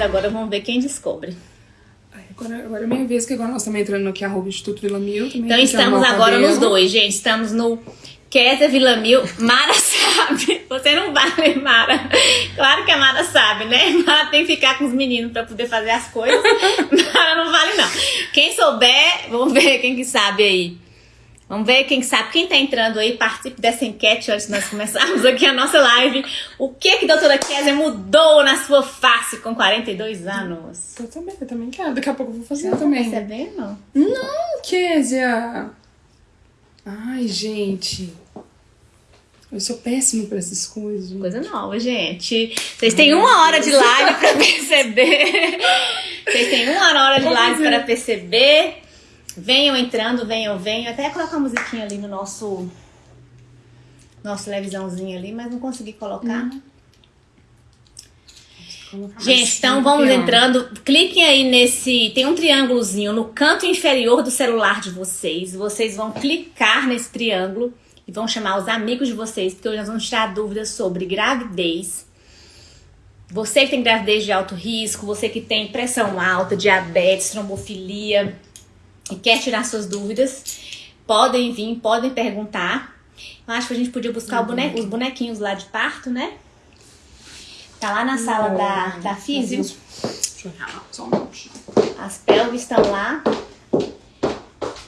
mas agora vamos ver quem descobre. Agora, agora é minha vez, que agora nós estamos entrando no que arroba Instituto Vila Mil. Também então estamos agora nos dois, gente. Estamos no Kézia Vila Mil. Mara sabe. Você não vale, Mara. Claro que a Mara sabe, né? Mara tem que ficar com os meninos pra poder fazer as coisas. Mara não vale, não. Quem souber, vamos ver quem que sabe aí. Vamos ver quem sabe, quem tá entrando aí, participe dessa enquete antes de nós começarmos aqui a nossa live. O que que a doutora Kézia mudou na sua face com 42 anos? Eu também, eu também quero. Daqui a pouco eu vou fazer Você também. Tá percebendo? Não, Kézia. Ai, gente. Eu sou péssimo pra essas coisas. Coisa nova, gente. Vocês têm uma hora de live pra perceber. Vocês têm uma hora de live pra perceber Venham entrando, venham, venham. Até colocar uma musiquinha ali no nosso nosso televisãozinho ali, mas não consegui colocar. Uhum. Gente, então vamos entrando. Cliquem aí nesse. Tem um triângulozinho no canto inferior do celular de vocês. Vocês vão clicar nesse triângulo e vão chamar os amigos de vocês, porque hoje nós vamos tirar dúvidas sobre gravidez. Você que tem gravidez de alto risco, você que tem pressão alta, diabetes, trombofilia e quer tirar suas dúvidas, podem vir, podem perguntar. Eu acho que a gente podia buscar uhum. os bonequinhos lá de parto, né? Tá lá na sala da, da físio. As pelvis estão lá.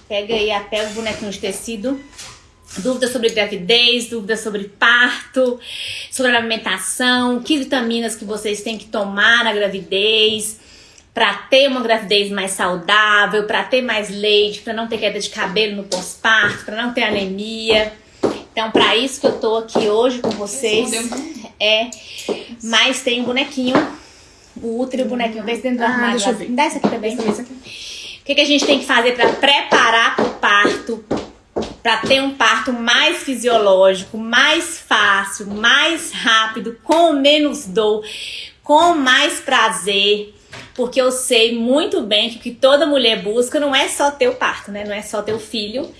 Pega aí a pelvis, bonequinho de tecido. Dúvidas sobre gravidez, dúvidas sobre parto, sobre alimentação, que vitaminas que vocês têm que tomar na gravidez, para ter uma gravidez mais saudável, para ter mais leite, para não ter queda de cabelo no pós-parto, para não ter anemia. Então, para isso que eu tô aqui hoje com vocês. É, mas tem um bonequinho, o útero e o bonequinho. Vê se dentro do ah, armário. Deixa eu ver. Dá essa aqui também. Essa aqui. O que, que a gente tem que fazer para preparar para o parto? Para ter um parto mais fisiológico, mais fácil, mais rápido, com menos dor, com mais prazer porque eu sei muito bem que o que toda mulher busca não é só ter o parto, né? Não é só ter o filho,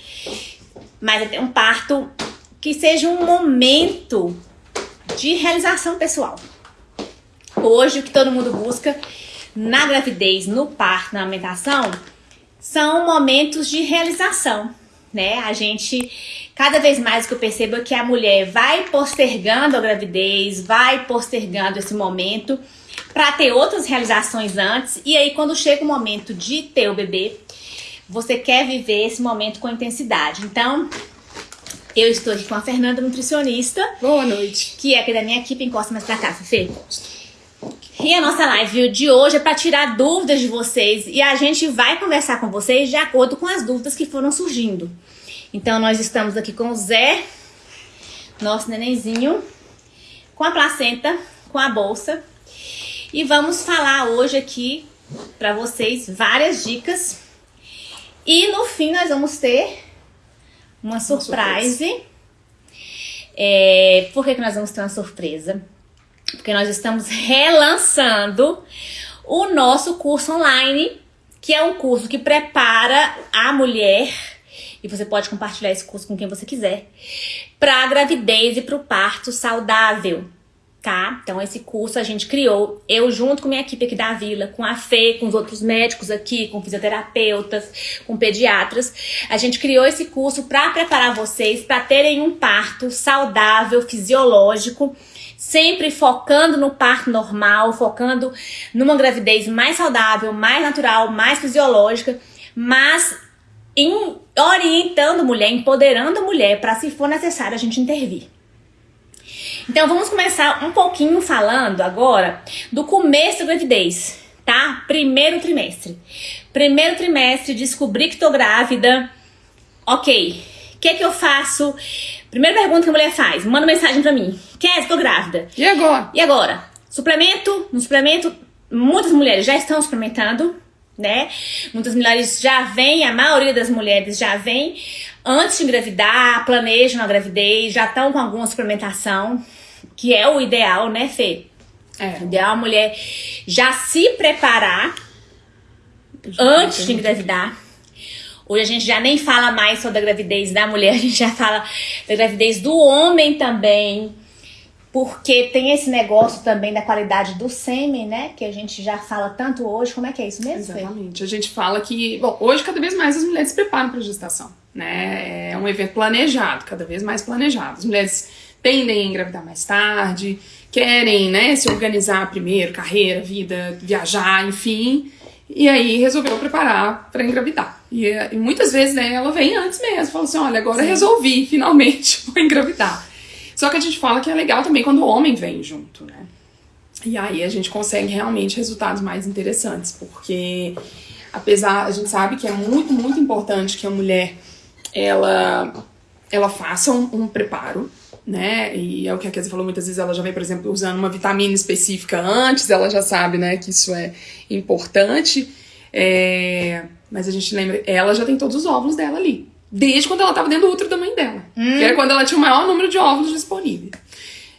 mas é ter um parto que seja um momento de realização pessoal. Hoje, o que todo mundo busca na gravidez, no parto, na amamentação, são momentos de realização, né? A gente, cada vez mais que eu percebo é que a mulher vai postergando a gravidez, vai postergando esse momento para ter outras realizações antes. E aí, quando chega o momento de ter o bebê, você quer viver esse momento com intensidade. Então, eu estou aqui com a Fernanda, nutricionista. Boa noite. Que é aqui da minha equipe. Encosta mais pra cá, Fê. E a nossa live de hoje é para tirar dúvidas de vocês e a gente vai conversar com vocês de acordo com as dúvidas que foram surgindo. Então, nós estamos aqui com o Zé, nosso nenenzinho, com a placenta, com a bolsa e vamos falar hoje aqui para vocês várias dicas. E no fim nós vamos ter uma surpresa. É, por que, que nós vamos ter uma surpresa? Porque nós estamos relançando o nosso curso online, que é um curso que prepara a mulher, e você pode compartilhar esse curso com quem você quiser, para a gravidez e para o parto saudável tá? Então esse curso a gente criou, eu junto com minha equipe aqui da Vila, com a Fê, com os outros médicos aqui, com fisioterapeutas, com pediatras, a gente criou esse curso para preparar vocês para terem um parto saudável, fisiológico, sempre focando no parto normal, focando numa gravidez mais saudável, mais natural, mais fisiológica, mas em, orientando a mulher, empoderando a mulher para se for necessário a gente intervir. Então vamos começar um pouquinho falando agora do começo da gravidez, tá? Primeiro trimestre. Primeiro trimestre, descobri que tô grávida. Ok, o que que eu faço? Primeira pergunta que a mulher faz, manda mensagem pra mim. Quer, tô grávida. E agora? E agora? Suplemento? No suplemento, muitas mulheres já estão suplementando, né? Muitas mulheres já vêm, a maioria das mulheres já vem antes de engravidar, planejam a gravidez, já estão com alguma suplementação, que é o ideal, né, Fê? É. O ideal é a mulher já se preparar antes de engravidar. Hoje a gente já nem fala mais só da gravidez da mulher, a gente já fala da gravidez do homem também. Porque tem esse negócio também da qualidade do sêmen, né? Que a gente já fala tanto hoje. Como é que é isso mesmo? Exatamente. A gente fala que, bom, hoje cada vez mais as mulheres se preparam para a gestação, né? É um evento planejado, cada vez mais planejado. As mulheres tendem a engravidar mais tarde, querem, né, se organizar primeiro, carreira, vida, viajar, enfim. E aí resolveu preparar para engravidar. E, e, muitas vezes né, ela vem antes mesmo, fala assim: olha, agora Sim. resolvi, finalmente, vou engravidar. Só que a gente fala que é legal também quando o homem vem junto, né? E aí a gente consegue realmente resultados mais interessantes, porque apesar, a gente sabe que é muito, muito importante que a mulher ela, ela faça um, um preparo, né? E é o que a Kézia falou, muitas vezes ela já vem, por exemplo, usando uma vitamina específica antes, ela já sabe, né, que isso é importante. É... Mas a gente lembra, ela já tem todos os óvulos dela ali desde quando ela estava dentro do útero da mãe dela. Hum. Que era quando ela tinha o maior número de óvulos disponível.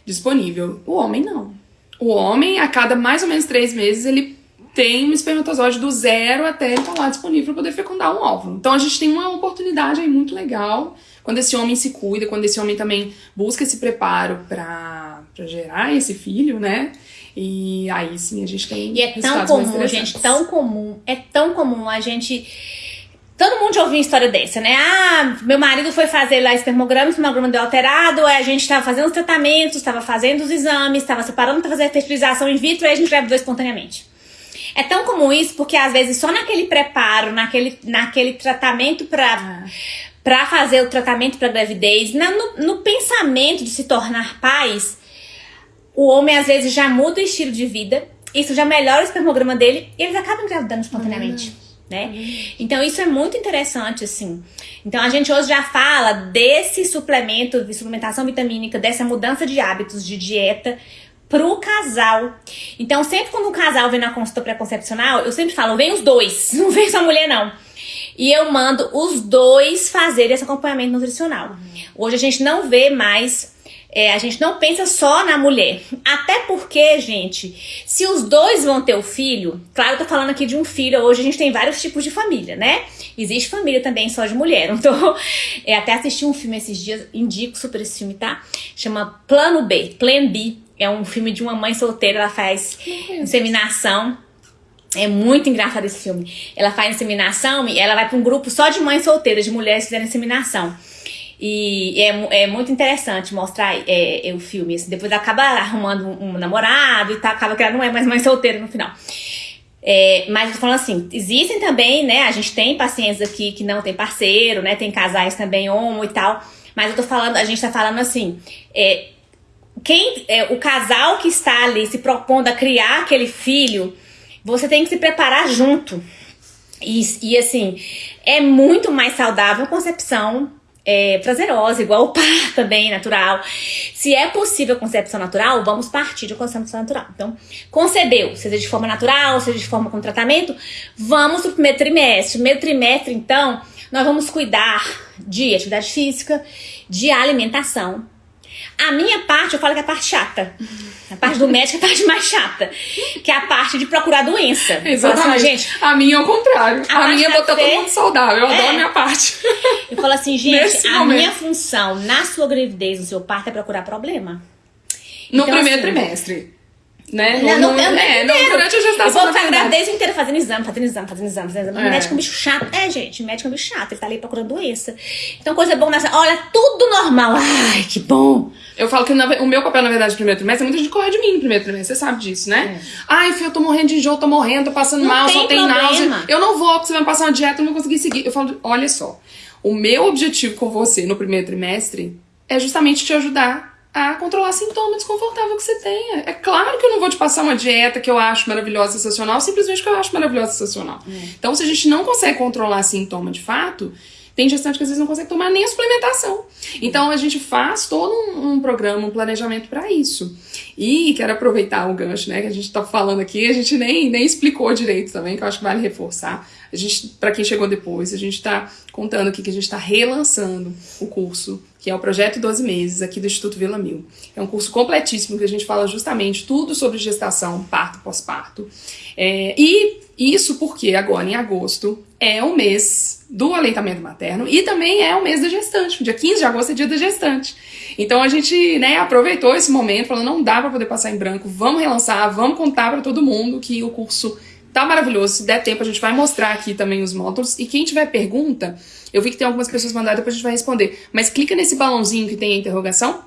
disponível. O homem não. O homem, a cada mais ou menos três meses, ele tem um espermatozoide do zero até ele estar tá lá disponível para poder fecundar um óvulo. Então a gente tem uma oportunidade aí muito legal quando esse homem se cuida, quando esse homem também busca esse preparo para gerar esse filho, né? E aí sim a gente tem. E é tão comum, gente, tão comum, é tão comum a gente Todo mundo já ouviu uma história dessa, né? Ah, meu marido foi fazer lá espermograma, o espermograma deu alterado, aí a gente estava fazendo os tratamentos, estava fazendo os exames, estava separando para fazer a fertilização in vitro e a gente engravidou espontaneamente. É tão comum isso porque às vezes só naquele preparo, naquele, naquele tratamento para ah. para fazer o tratamento para gravidez, na, no, no pensamento de se tornar pais, o homem às vezes já muda o estilo de vida, isso já melhora o espermograma dele e eles acabam engravidando espontaneamente. Ah né? Então isso é muito interessante, assim. Então a gente hoje já fala desse suplemento, de suplementação vitamínica, dessa mudança de hábitos de dieta pro casal. Então sempre quando um casal vem na consulta pré-concepcional, eu sempre falo, vem os dois, não vem só a mulher não. E eu mando os dois fazer esse acompanhamento nutricional. Hoje a gente não vê mais é, a gente não pensa só na mulher. Até porque, gente, se os dois vão ter o filho, claro, eu tô falando aqui de um filho, hoje a gente tem vários tipos de família, né? Existe família também só de mulher. Então, é, até assisti um filme esses dias, indico super esse filme, tá? Chama Plano B, Plan B. É um filme de uma mãe solteira, ela faz inseminação. É muito engraçado esse filme. Ela faz inseminação e ela vai para um grupo só de mães solteiras, de mulheres que fizeram inseminação. E é, é muito interessante mostrar é, é, o filme. Assim, depois acaba arrumando um, um, namorado e tá, acaba que ela não é mais mãe solteira no final. É, mas eu tô falando assim, existem também, né? A gente tem pacientes aqui que não tem parceiro, né? Tem casais também homo e tal. Mas eu tô falando, a gente tá falando assim, é, quem é, o casal que está ali se propondo a criar aquele filho, você tem que se preparar junto. E, e assim, é muito mais saudável a concepção é, prazerosa, igual o par também, natural. Se é possível concepção natural, vamos partir de concepção natural. Então, concebeu, seja de forma natural, seja de forma com tratamento, vamos pro primeiro trimestre. Primeiro trimestre, então, nós vamos cuidar de atividade física, de alimentação, a minha parte, eu falo que é a parte chata. A parte do médico é a parte mais chata. Que é a parte de procurar doença. Exatamente. Assim, gente, a minha é o contrário. A, a minha é botar todo mundo saudável. Eu é. adoro a minha parte. Eu falo assim, gente, Nesse a momento. minha função na sua gravidez, no seu parto, é procurar problema. No então, primeiro assim, trimestre. Né? Não, não, não, é, não, durante a gestação. Eu vou ficar gravidez inteira fazendo exame, fazendo exame, fazendo exame, fazendo exame. É. Médico é um bicho chato. É, gente, médico é um bicho chato. Ele tá ali procurando doença. Então, coisa boa nessa. Olha, tudo normal. Ai, que bom. Eu falo que na, o meu papel, na verdade, no primeiro trimestre, é muita gente corre de mim no primeiro trimestre. Você sabe disso, né? É. Ai, filho, eu tô morrendo de enjoo, tô morrendo, tô passando não mal, tem só tem problema. náusea. Eu não vou, porque você vai me passar uma dieta, eu não vou conseguir seguir. Eu falo, olha só. O meu objetivo com você no primeiro trimestre é justamente te ajudar a controlar sintoma desconfortável que você tenha. É claro que eu não vou te passar uma dieta que eu acho maravilhosa, sensacional, simplesmente que eu acho maravilhosa, sensacional. É. Então, se a gente não consegue controlar sintoma de fato, tem gestante que às vezes não consegue tomar nem a suplementação. Então a gente faz todo um, um programa, um planejamento para isso. E quero aproveitar o gancho, né, que a gente tá falando aqui, a gente nem, nem explicou direito também, que eu acho que vale reforçar. A gente, para quem chegou depois, a gente está contando aqui que a gente está relançando o curso que é o Projeto 12 Meses, aqui do Instituto Vila Mil. É um curso completíssimo que a gente fala justamente tudo sobre gestação, parto, pós-parto. É, e isso porque agora, em agosto, é o mês do aleitamento materno e também é o mês da gestante. Dia 15 de agosto é dia da gestante. Então a gente né, aproveitou esse momento, falando, não dá para poder passar em branco, vamos relançar, vamos contar para todo mundo que o curso tá maravilhoso. Se der tempo, a gente vai mostrar aqui também os módulos. E quem tiver pergunta, eu vi que tem algumas pessoas mandadas, depois a gente vai responder. Mas clica nesse balãozinho que tem a interrogação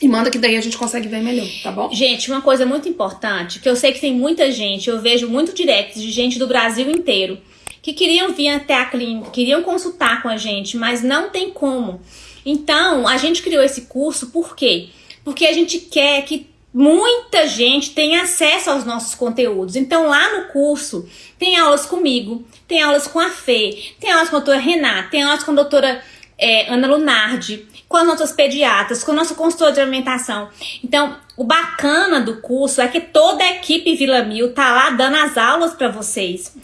e manda que daí a gente consegue ver melhor, tá bom? Gente, uma coisa muito importante, que eu sei que tem muita gente, eu vejo muito direct de gente do Brasil inteiro, que queriam vir até a clínica, queriam consultar com a gente, mas não tem como. Então, a gente criou esse curso por quê? Porque a gente quer que muita gente tenha acesso aos nossos conteúdos. Então, lá no curso, tem aulas comigo, tem aulas com a Fê, tem aulas com a doutora Renata, tem aulas com a doutora é, Ana Lunardi, com as nossas pediatras, com o nosso consultor de alimentação. Então, o bacana do curso é que toda a equipe Vila Mil tá lá dando as aulas para vocês.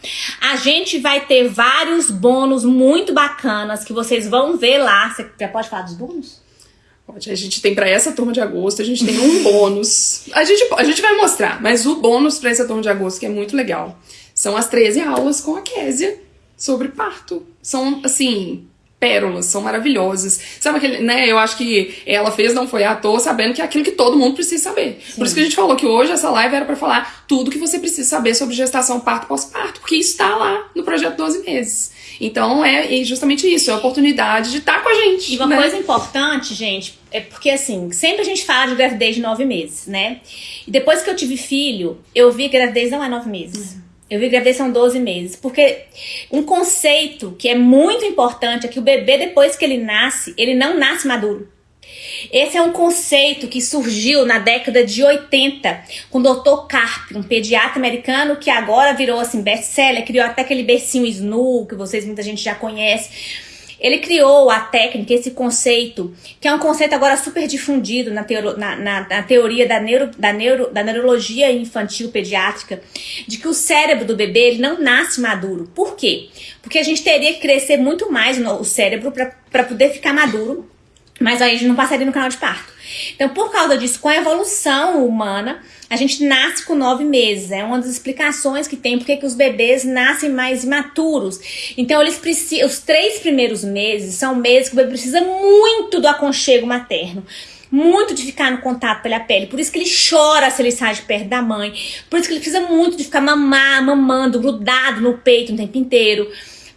A gente vai ter vários bônus muito bacanas que vocês vão ver lá. Você já pode falar dos bônus? Pode. A gente tem para essa turma de agosto, a gente tem um bônus. A gente, a gente vai mostrar, mas o bônus para essa turma de agosto, que é muito legal, são as 13 aulas com a Késia sobre parto. São, assim, pérolas, são maravilhosas. Sabe aquele, né? Eu acho que ela fez, não foi à toa, sabendo que é aquilo que todo mundo precisa saber. Sim. Por isso que a gente falou que hoje essa live era para falar tudo que você precisa saber sobre gestação, parto, pós-parto, porque isso está lá no projeto 12 meses. Então é justamente isso, é a oportunidade de estar tá com a gente. E uma né? coisa importante, gente, é porque assim, sempre a gente fala de gravidez de nove meses, né? E depois que eu tive filho, eu vi que gravidez não é nove meses. Uhum. Eu vi gravidez são 12 meses. Porque um conceito que é muito importante é que o bebê, depois que ele nasce, ele não nasce maduro. Esse é um conceito que surgiu na década de 80 com o Dr. Carp, um pediatra americano que agora virou assim best-seller, criou até aquele bercinho Snu, que vocês muita gente já conhece ele criou a técnica, esse conceito, que é um conceito agora super difundido na, teoro, na, na, na teoria da, neuro, da, neuro, da neurologia infantil pediátrica, de que o cérebro do bebê ele não nasce maduro. Por quê? Porque a gente teria que crescer muito mais o cérebro para poder ficar maduro, mas aí a gente não passaria no canal de parto. Então, por causa disso, com a evolução humana, a gente nasce com nove meses. É uma das explicações que tem porque que os bebês nascem mais imaturos. Então, eles precisam. Os três primeiros meses são meses que o bebê precisa muito do aconchego materno muito de ficar no contato pela pele. Por isso que ele chora se ele sai de perto da mãe. Por isso que ele precisa muito de ficar mamar, mamando, grudado no peito o tempo inteiro.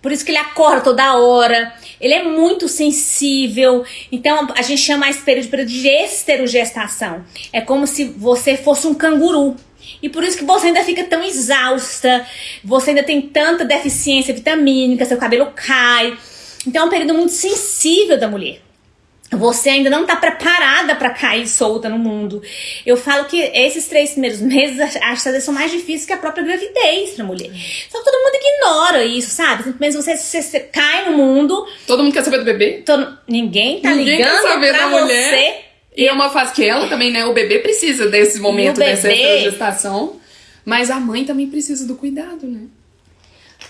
Por isso que ele acorda toda hora. Ele é muito sensível. Então a gente chama esse período período de esterogestação. É como se você fosse um canguru. E por isso que você ainda fica tão exausta, você ainda tem tanta deficiência vitamínica, seu cabelo cai. Então é um período muito sensível da mulher você ainda não está preparada para cair solta no mundo. Eu falo que esses três primeiros meses, acho que são mais difíceis que a própria gravidez pra mulher. Só que todo mundo ignora isso, sabe? Mesmo você, você, você cai no mundo. Todo mundo quer saber do bebê? Todo, ninguém tá ninguém ligando quer saber pra da você. Mulher. E é uma fase que ela também, né? O bebê precisa desse momento, bebê, dessa gestação. Mas a mãe também precisa do cuidado, né?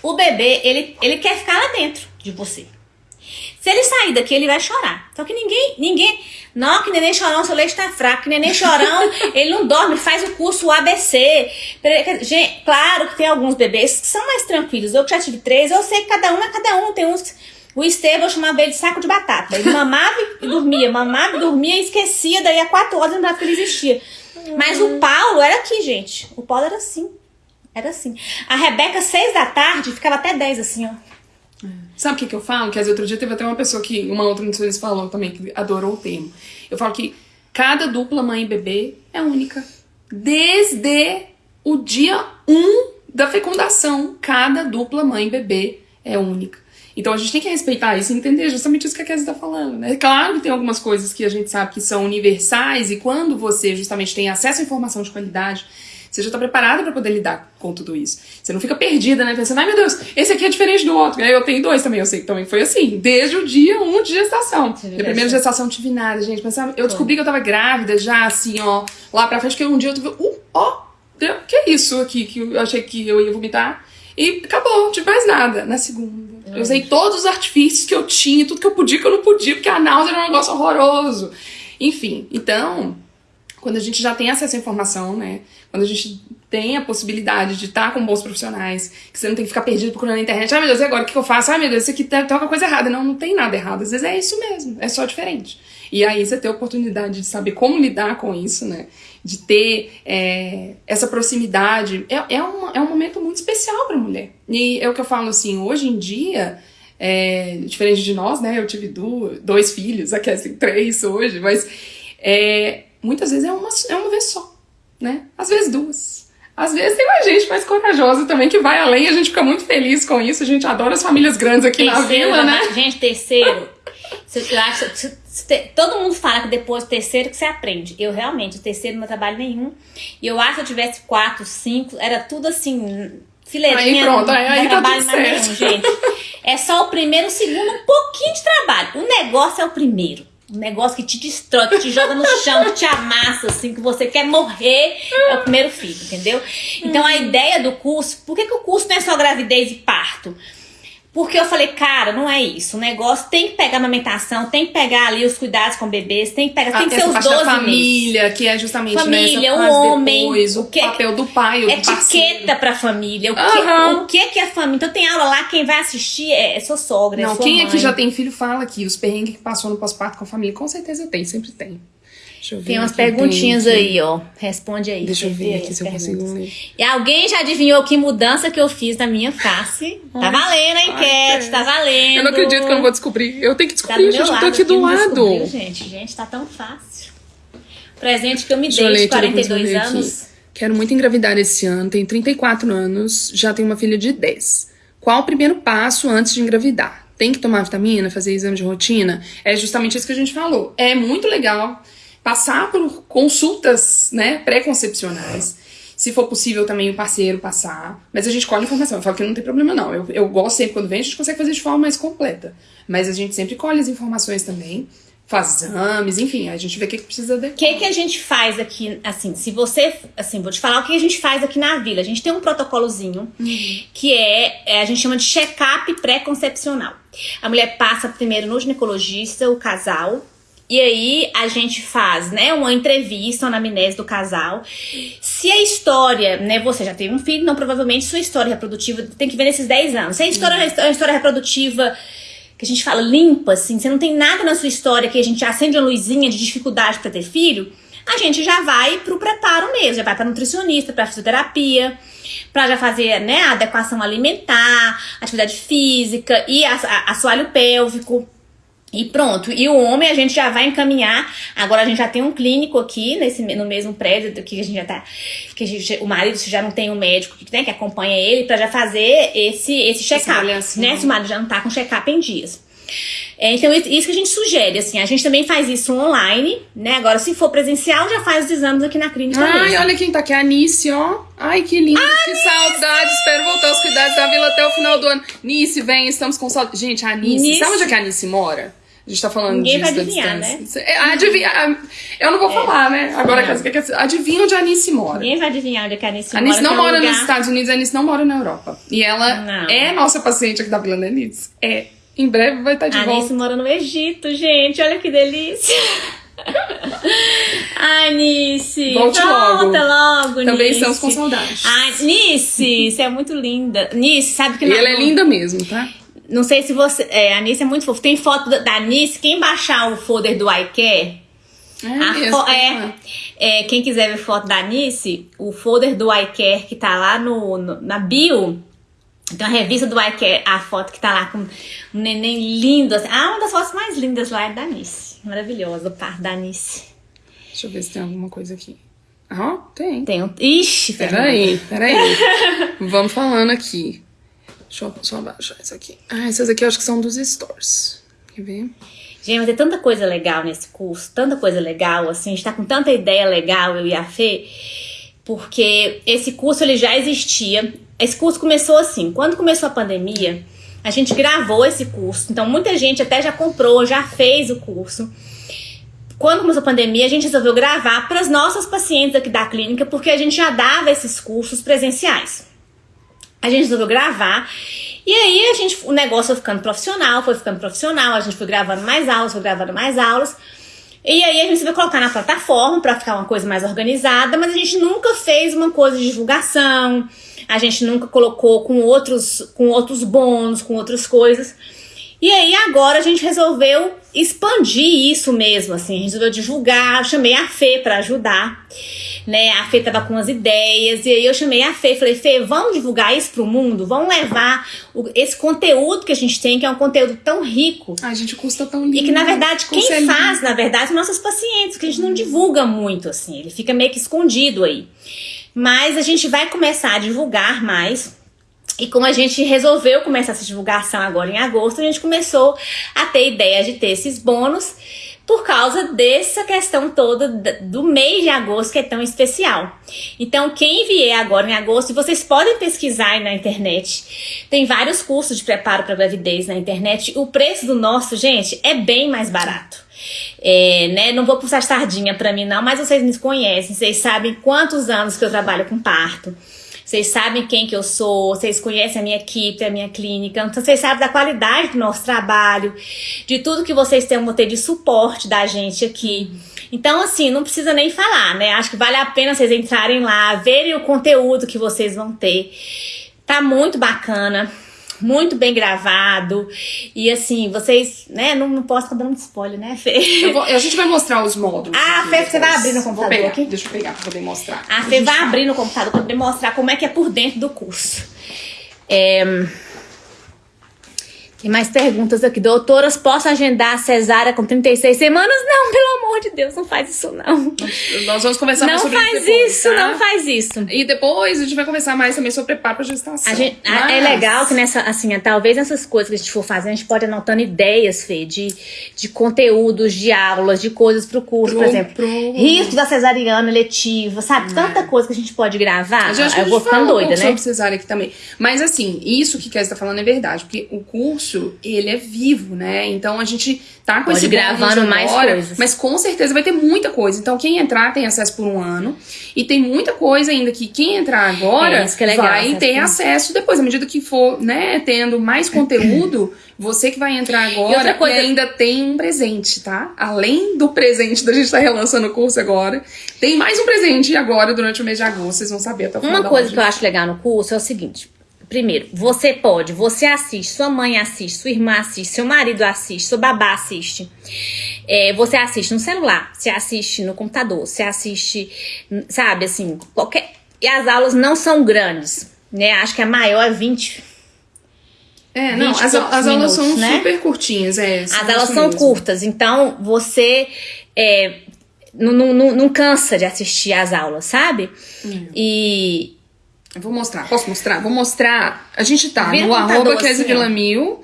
O bebê, ele, ele quer ficar lá dentro de você. Se ele sair daqui, ele vai chorar. Só que ninguém, ninguém. Não, que neném chorão, seu leite tá fraco. Que neném chorão, ele não dorme, faz o curso ABC. Gente, claro que tem alguns bebês que são mais tranquilos. Eu que já tive três, eu sei que cada um é cada um. Tem uns. O Estevão chamava ele de saco de batata. Ele mamava e dormia, mamava e dormia e esquecia. Daí a quatro horas lembrava que ele existia. Mas o Paulo era aqui, gente. O Paulo era assim. Era assim. A Rebeca, seis da tarde, ficava até dez assim, ó. Sabe o que, que eu falo? Que outro dia teve até uma pessoa que, uma outra nutricionista falou também, que adorou o termo. Eu falo que cada dupla mãe e bebê é única. Desde o dia 1 um da fecundação, cada dupla mãe e bebê é única. Então a gente tem que respeitar isso e entender justamente isso que a Kézia está falando. Né? Claro que tem algumas coisas que a gente sabe que são universais e quando você justamente tem acesso à informação de qualidade, você já está preparada para poder lidar com tudo isso. Você não fica perdida, né? Pensando, ai meu Deus, esse aqui é diferente do outro. Aí eu tenho dois também, eu sei que também foi assim, desde o dia 1 um de gestação. Minha primeira gestação não tive nada, gente. Mas sabe, eu descobri que eu tava grávida já, assim, ó, lá pra frente, que um dia eu tive, uh, ó, que é isso aqui, que eu achei que eu ia vomitar. E acabou, não tive mais nada. Na segunda. Eu usei todos os artifícios que eu tinha, tudo que eu podia, que eu não podia, porque a náusea era um negócio horroroso. Enfim, então, quando a gente já tem acesso à informação, né? Quando a gente tem a possibilidade de estar com bons profissionais, que você não tem que ficar perdido procurando na internet. Ai meu Deus, e agora o que eu faço? Ai meu Deus, isso aqui tem alguma coisa errada. Não, não tem nada errado. Às vezes é isso mesmo, é só diferente. E aí você ter a oportunidade de saber como lidar com isso, né? De ter é, essa proximidade. É, é, uma, é um momento muito especial para a mulher. E é o que eu falo assim, hoje em dia. É, diferente de nós, né? Eu tive do, dois filhos, aqui assim, três hoje, mas é, muitas vezes é uma, é uma vez só, né? Às vezes duas. Às vezes tem mais gente mais corajosa também que vai além, a gente fica muito feliz com isso, a gente adora as famílias grandes aqui terceiro, na vila, né? Gente, terceiro, eu acho, todo mundo fala que depois do terceiro que você aprende. Eu realmente, o terceiro não trabalho nenhum. E eu acho que se eu tivesse quatro, cinco, era tudo assim, fileirinha. Aí pronto, aí, aí tá trabalho mais nenhum, gente. É só o primeiro, o segundo, um pouquinho de trabalho. O negócio é o primeiro. Um negócio que te destrói, que te joga no chão, que te amassa, assim, que você quer morrer, é o primeiro filho, entendeu? Então a ideia do curso, por que, que o curso não é só gravidez e parto? Porque eu falei, cara, não é isso. O negócio tem que pegar a amamentação, tem que pegar ali os cuidados com bebês, tem que pegar, ah, tem que ser os 12 família, meses. que é justamente família, né, o homem, depois, o, o que, papel do pai, o etiqueta para família, o que, uhum. o que que é família. Então tem aula lá, quem vai assistir é, é sua sogra, não, é sua quem mãe. aqui já tem filho fala aqui, os perrengues que passou no pós-parto com a família, com certeza tem, sempre tem. Tem umas perguntinhas aí, ó. Responde aí. Deixa eu ver aqui se eu consigo ler. E alguém já adivinhou que mudança que eu fiz na minha face? Tá valendo a enquete, tá valendo. Eu não acredito que eu não vou descobrir. Eu tenho que tá descobrir, tá gente. Eu tô aqui do lado. Gente, gente, tá tão fácil. Presente que eu me dei de 42 anos. Quero muito engravidar esse ano, tenho 34 anos, já tenho uma filha de 10. Qual o primeiro passo antes de engravidar? Tem que tomar vitamina, fazer exame de rotina? É justamente isso que a gente falou. É muito legal passar por consultas né, pré-concepcionais. Se for possível também o parceiro passar. Mas a gente colhe informação. Eu falo que não tem problema, não. Eu, eu gosto sempre, quando vem, a gente consegue fazer de forma mais completa. Mas a gente sempre colhe as informações também. Faz exames, enfim, a gente vê o que, que precisa de. O que, que a gente faz aqui, assim, se você. Assim, vou te falar o que a gente faz aqui na vila. A gente tem um protocolozinho que é, é, a gente chama de check-up pré-concepcional. A mulher passa primeiro no ginecologista, o casal, e aí a gente faz, né, uma entrevista, uma anamnese do casal. Se a história, né, você já teve um filho, não provavelmente sua história reprodutiva tem que ver nesses 10 anos. Se a história, uhum. a história reprodutiva que a gente fala limpa, assim, você não tem nada na sua história que a gente acende uma luzinha de dificuldade para ter filho, a gente já vai pro preparo mesmo, já vai para nutricionista, para fisioterapia, para já fazer, né, a adequação alimentar, atividade física e assoalho pélvico. E pronto. E o homem a gente já vai encaminhar. Agora a gente já tem um clínico aqui nesse, no mesmo prédio que a gente já tá. Que gente, o marido já não tem um médico né, que acompanha ele para já fazer esse, esse check-up. Né? Se o marido já não tá com check-up em dias. É, então, isso que a gente sugere, assim, a gente também faz isso online, né? Agora, se for presencial, já faz os exames aqui na clínica Ai, mesmo. olha quem tá aqui, a Nice, ó. Ai, que lindo, que saudade. Espero voltar aos cuidados da vila até o final do ano. Nice, vem, estamos com saudade. Gente, a Nice, Nice, sabe onde é que a Nice mora? A gente tá falando Ninguém disso vai adivinhar, né? É, adivinha, eu não vou é. falar, né? Agora, é. que, adivinha onde a Anice mora. Ninguém vai adivinhar onde a Anice mora. A Anice não é mora lugar... nos Estados Unidos, a Anice não mora na Europa. E ela não. é nossa paciente aqui da Vila da Anice. É. Em breve vai estar de a volta. A Anice mora no Egito, gente. Olha que delícia. Ai, Nice. Volte Volta logo. logo, Também Nice. estamos com saudades. Ai, Nice, você é muito linda. Nice, sabe que... E ela é linda mesmo, tá? Não sei se você. É, a Anice é muito fofa. Tem foto da, Anice. Quem baixar o folder do iCare. É, mesmo, é, é, quem quiser ver foto da Anice, o folder do iCare que tá lá no, no, na bio. Tem uma revista do iCare, a foto que tá lá com um neném lindo. Assim. Ah, uma das fotos mais lindas lá é da Anice. Maravilhosa, o par da Anice. Deixa eu ver se tem alguma coisa aqui. Ah, tem. Tem um. Ixi, peraí, peraí. Vamos falando aqui. Deixa eu só abaixar isso aqui. Ah, essas aqui eu acho que são dos stores. Quer ver? Gente, mas tem tanta coisa legal nesse curso, tanta coisa legal, assim, a gente tá com tanta ideia legal, eu e a Fê, porque esse curso ele já existia. Esse curso começou assim, quando começou a pandemia, a gente gravou esse curso, então muita gente até já comprou, já fez o curso. Quando começou a pandemia, a gente resolveu gravar para as nossas pacientes aqui da clínica, porque a gente já dava esses cursos presenciais a gente resolveu gravar E aí a gente, o negócio foi ficando profissional, foi ficando profissional, a gente foi gravando mais aulas, foi gravando mais aulas. E aí a gente vai colocar na plataforma para ficar uma coisa mais organizada, mas a gente nunca fez uma coisa de divulgação, a gente nunca colocou com outros, com outros bônus, com outras coisas. E aí agora a gente resolveu expandir isso mesmo, assim, a gente resolveu divulgar, eu chamei a Fê para ajudar, né? A Fê tava com umas ideias e aí eu chamei a Fê, falei: "Fê, vamos divulgar isso pro mundo? Vamos levar o, esse conteúdo que a gente tem, que é um conteúdo tão rico, A gente custa tão lindo. e que na verdade quem faz, na verdade, são nossos pacientes, que a gente não divulga muito assim, ele fica meio que escondido aí. Mas a gente vai começar a divulgar mais. E como a gente resolveu começar essa divulgação agora em agosto, a gente começou a ter ideia de ter esses bônus por causa dessa questão toda da- do mês de agosto que é tão especial. Então, quem vier agora em agosto, vocês podem pesquisar aí na internet. Tem vários cursos de preparo para gravidez na internet. O preço do nosso, gente, é bem mais barato. É, né? Não vou puxar sardinha pra mim, não, mas vocês me conhecem, vocês sabem quantos anos que eu trabalho com parto. Vocês sabem quem que eu sou, vocês conhecem a minha equipe, a minha clínica, então vocês sabem da qualidade do nosso trabalho, de tudo que vocês têm ter de suporte da gente aqui. Então, assim, não precisa nem falar, né? Acho que vale a pena vocês entrarem lá, verem o conteúdo que vocês vão ter. Tá muito bacana, muito bem gravado. E assim, vocês, né? Não, não posso ficar dando spoiler, né, Fê? Eu vou- a gente vai mostrar os módulos. Ah, Fê, você vai depois. abrir no computador pegar, aqui? Deixa eu pegar pra poder mostrar. A gente Fê vai abrir no computador para demonstrar como é que é por dentro do curso. É... Tem mais perguntas aqui. Doutoras, posso agendar a cesárea com 36 semanas? Não, pelo amor de Deus, não faz isso não. Nós vamos conversar mais Não sobre faz isso depois, isso, tá? não faz isso. E depois a gente vai conversar mais também sobre preparo pra gestação. A gente- a- É Mas- legal que nessa, assim, é, talvez nessas coisas que a gente for fazer, a gente pode anotando ideias, Fê, de, de conteúdos, de aulas, de coisas pro curso, por Pro- exemplo. pro- Risco da cesariana letiva, sabe? Tanta coisa que a gente pode gravar. A eu vou ficando doida, né? sobre cesárea aqui também. Mas assim, isso que Kézia tá falando é verdade, porque o curso, ele é vivo, né? Então a gente tá com Pode esse gravando bônus mais agora, coisas. Mas com certeza vai ter muita coisa. Então quem entrar tem acesso por um ano. E tem muita coisa ainda que quem entrar agora É, é legal, vai ter acesso depois. À medida que for, né, tendo mais conteúdo, você que vai entrar E outra agora coisa- e ainda tem um presente, tá? Além do presente da gente estar relançando o curso agora, tem mais um presente agora durante o mês de agosto. Vocês vão saber até o final Uma coisa que eu acho legal no curso é o seguinte. Primeiro, você pode, você assiste, sua mãe assiste, sua irmã assiste, seu marido assiste, seu babá assiste. É, você assiste no celular, você assiste no computador, você assiste, sabe, assim, qualquer. E as aulas não são grandes, né? Acho que a maior é 20. É, não, 20 as, poucos as aulas são minutos, né? super curtinhas, é. As aulas são mesmo. curtas, então você é, não, não, não, não cansa de assistir as aulas, sabe? Hum. E Eu vou mostrar. Posso mostrar? Vou mostrar. A gente tá Vira no arroba assim, ó. Villamil.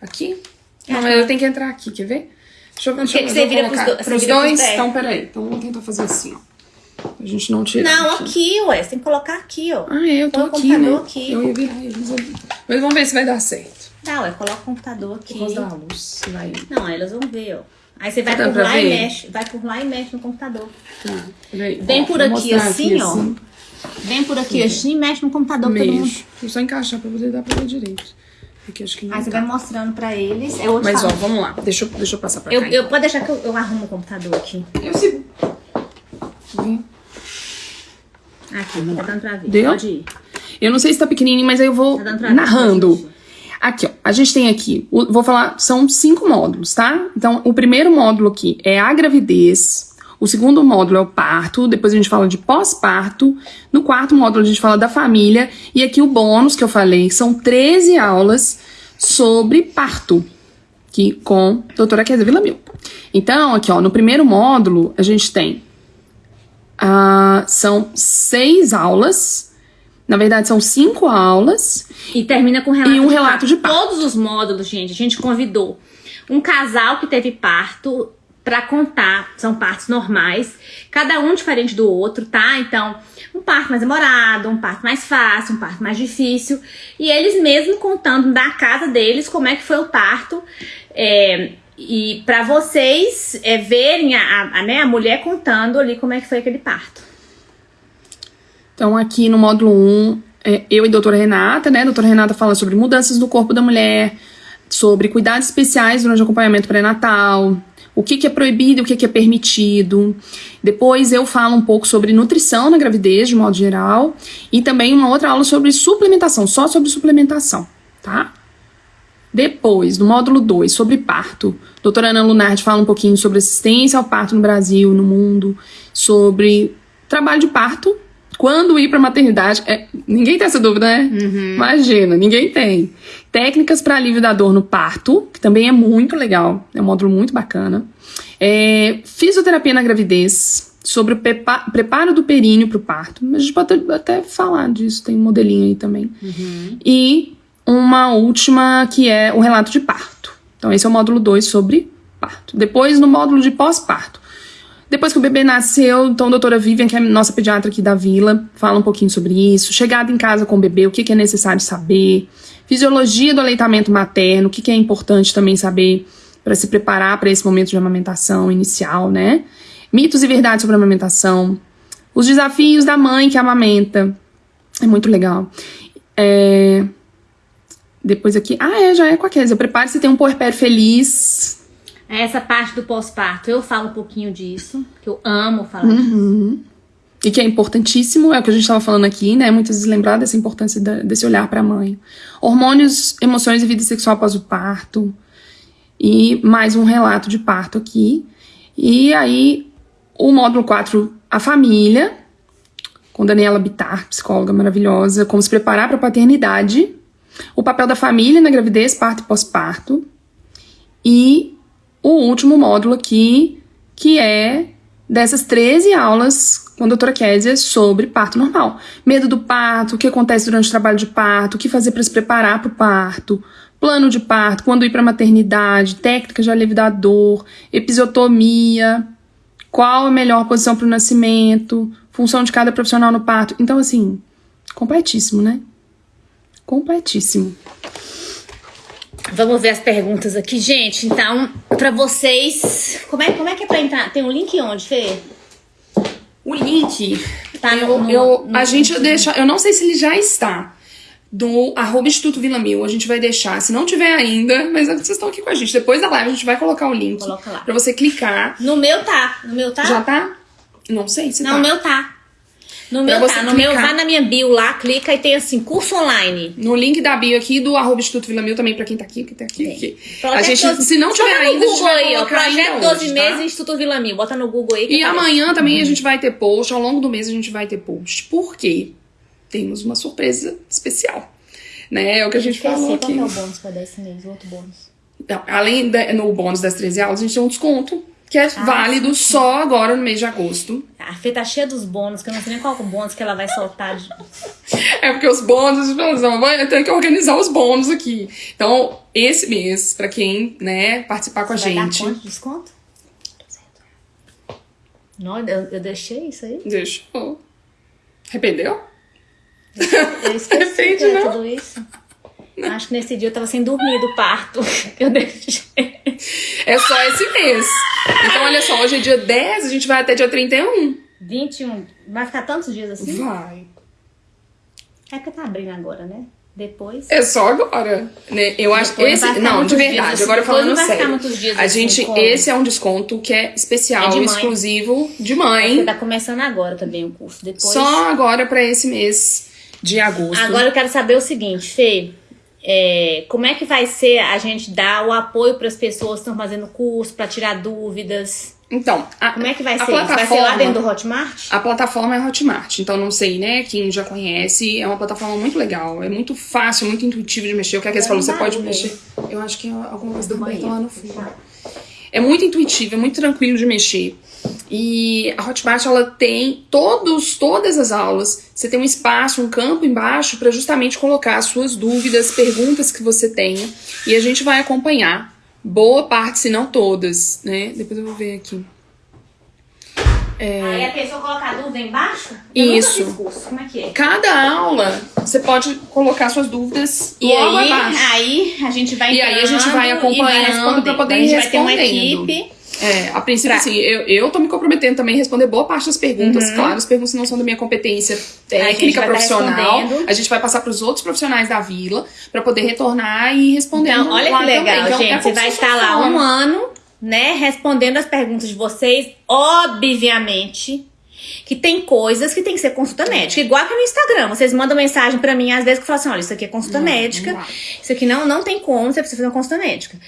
Aqui? Não, mas eu tenho que entrar aqui, quer ver? Deixa eu, deixa eu, você vira pros do- você pros vira pros dois. Então, peraí. Então vamos tentar fazer assim, ó. A gente não tira. não, aqui, ué, você tem que colocar aqui, ó. Ah, é, eu tô aqui, né? aqui. Eu ia virar eles ali. Mas vamos ver se vai dar certo. Tá, ué, coloca o computador aqui. Por causa da luz. Vai. Não, elas vão ver, ó. Aí você vai por lá e ver? mexe. Vai por lá e mexe no computador. Tá, peraí. Vem Ó, por aqui assim, ó. Vem por aqui assim e mexe no computador pra todo mundo. Só encaixar pra poder dar pra ver direito. Porque acho que não Aí você vai mostrando pra eles. Vou te Mas ó, falar. vamos lá. Deixa eu, deixa eu passar pra eu, cá. eu, pode deixar que eu, eu arrumo o computador aqui. Eu sigo. Vem. Aqui, tá dando pra ver. Deu? Pode ir. Eu não sei se tá pequenininho, mas aí eu vou Tá narrando. Aqui, ó. A gente tem aqui, o- vou falar, são cinco módulos, tá? Então, o primeiro módulo aqui é a gravidez. O segundo módulo é o parto. Depois a gente fala de pós-parto. No quarto módulo a gente fala da família. E aqui o bônus que eu falei são 13 aulas sobre parto. Aqui com a doutora Kézia Villamil. Então, aqui, ó, no primeiro módulo a gente tem ah, são seis aulas. Na verdade, são cinco aulas. E termina com relato E um relato de parto. Todos os módulos, gente, a gente convidou um casal que teve parto pra contar. São partos normais, cada um diferente do outro, tá? Então, um parto mais demorado, um parto mais fácil, um parto mais difícil. E eles mesmos contando da casa deles como é que foi o parto. É, e pra vocês é, verem a, a, a, né, a mulher contando ali como é que foi aquele parto. Então, aqui no módulo 1, é, eu e a doutora Renata, né? A doutora Renata fala sobre mudanças no corpo da mulher, sobre cuidados especiais durante o acompanhamento pré-natal, o que, que é proibido e o que, que é permitido. Depois eu falo um pouco sobre nutrição na gravidez, de modo geral, e também uma outra aula sobre suplementação, só sobre suplementação, tá? Depois, no módulo 2, sobre parto, a doutora Ana Lunardi fala um pouquinho sobre assistência ao parto no Brasil, no mundo, sobre trabalho de parto, quando ir para maternidade. É, ninguém tem essa dúvida, né? Uhum. Imagina, ninguém tem. Técnicas para alívio da dor no parto, que também é muito legal, é um módulo muito bacana. É, fisioterapia na gravidez, sobre o preparo do períneo para o parto. A gente pode até falar disso, tem um modelinho aí também. Uhum. E uma última que é o relato de parto. Então, esse é o módulo 2 sobre parto. Depois, no módulo de pós-parto. Depois que o bebê nasceu, então a doutora Vivian, que é a nossa pediatra aqui da vila, fala um pouquinho sobre isso. Chegada em casa com o bebê, o que, que é necessário saber. Fisiologia do aleitamento materno, o que, que é importante também saber para se preparar para esse momento de amamentação inicial, né? Mitos e verdades sobre a amamentação. Os desafios da mãe que amamenta. É muito legal. É, depois aqui. Ah, é, já é com a Kézia. Prepare-se, tem um puerpério feliz. É essa parte do pós-parto, eu falo um pouquinho disso, que eu amo falar uhum. disso. E que é importantíssimo, é o que a gente estava falando aqui, né? Muitas vezes lembrar dessa importância da, desse olhar para a mãe. Hormônios, emoções e vida sexual após o parto. E mais um relato de parto aqui. E aí, o módulo 4, a família, com Daniela Bitar, psicóloga maravilhosa, como se preparar para a paternidade o papel da família na gravidez, parto e pós-parto. E o último módulo aqui, que é dessas 13 aulas com a doutora Kézia sobre parto normal. Medo do parto, o que acontece durante o trabalho de parto, o que fazer para se preparar para o parto, plano de parto, quando ir para a maternidade, técnicas de alívio da dor, episiotomia, qual a melhor posição para o nascimento, função de cada profissional no parto. Então, assim, completíssimo, né? completíssimo. Vamos ver as perguntas aqui, gente. Então, para vocês, como é, como é que é para entrar? Tem um link onde, Fê? O link, tá no, eu, no, eu no, a gente deixa, eu não sei se ele já está do arroba Instituto Vila Mil, a gente vai deixar, se não tiver ainda, mas vocês estão aqui com a gente, depois da live a gente vai colocar o link Coloca lá. pra você clicar. No meu tá, no meu tá? Já tá? Não sei se não, tá. Não, o meu tá. No meu, tá, no meu, vai na minha bio lá, clica e tem assim, curso online. No link da bio aqui do arroba Instituto Vila Mil também, pra quem tá aqui, que tá aqui. aqui. A gente, 12, se não tiver ainda, Google a gente vai aí, ó, Projeto 12 hoje, meses tá? Instituto Vila Mil. Bota no Google aí. E amanhã também a gente vai ter post, ao longo do mês a gente vai ter post. Por quê? Temos uma surpresa especial. Né? É o que a gente falou aqui. Qual é o bônus pra dar esse mês, o outro bônus? Então, além de, no bônus das 13 aulas, a gente tem um desconto que é ah, válido sim. só agora no mês de agosto. A Fê tá cheia dos bônus, que eu não sei nem qual é o bônus que ela vai soltar. De... É porque os bônus, eu tenho que organizar os bônus aqui. Então, esse mês, pra quem, né, participar com Você a gente. Dar quanto desconto? Não, eu, eu deixei isso aí? Deixou. Arrependeu? Eu, eu esqueci de é tudo isso. Acho que nesse dia eu tava sem dormir do parto. Eu deixei. É só esse mês. Então, olha só, hoje é dia 10, a gente vai até dia 31. 21. Vai ficar tantos dias assim? Vai. É que tá abrindo agora, né? Depois. É só agora. Né? Eu acho que esse. Não, de verdade, assim. agora falando sério. a assim, gente, como? esse é um desconto que é especial, é de exclusivo de mãe. Você tá começando agora também o curso. Depois... Só agora para esse mês de agosto. Agora eu quero saber o seguinte, Fê. É, como é que vai ser a gente dar o apoio para as pessoas que estão fazendo curso, para tirar dúvidas? Então, a, como é que vai ser? Vai ser lá dentro do Hotmart? A plataforma é Hotmart, então não sei, né? Quem já conhece, é uma plataforma muito legal, é muito fácil, muito intuitivo de mexer. O que a Kes falou, você pode mexer. Eu acho que é alguma coisa do banheiro lá no fundo. É muito intuitivo, é muito tranquilo de mexer. E a Hotmart ela tem todos, todas as aulas. Você tem um espaço, um campo embaixo para justamente colocar suas dúvidas, perguntas que você tenha. E a gente vai acompanhar boa parte, se não todas, né? Depois eu vou ver aqui. É... Aí a pessoa coloca a dúvida embaixo? Eu Isso. Como é que é? Cada aula você pode colocar suas dúvidas e aí, abaixo. aí a gente vai E aí a gente vai acompanhando para poder ir respondendo. Vai ter uma equipe É, a princípio, Pra- assim, eu, eu tô me comprometendo também a responder boa parte das perguntas. Uhum. Claro, as perguntas não são da minha competência a técnica, vai tá profissional. a gente vai passar pros outros profissionais da vila pra poder retornar e responder. Então, olha que legal, Então, é gente. Você vai estar lá um ano, né, respondendo as perguntas de vocês. Obviamente que tem coisas que tem que ser consulta médica. Igual que no Instagram. Vocês mandam mensagem pra mim, às vezes, que falam assim: olha, isso aqui é consulta Não, médica. não. Isso aqui não, não tem como, você precisa fazer uma consulta médica.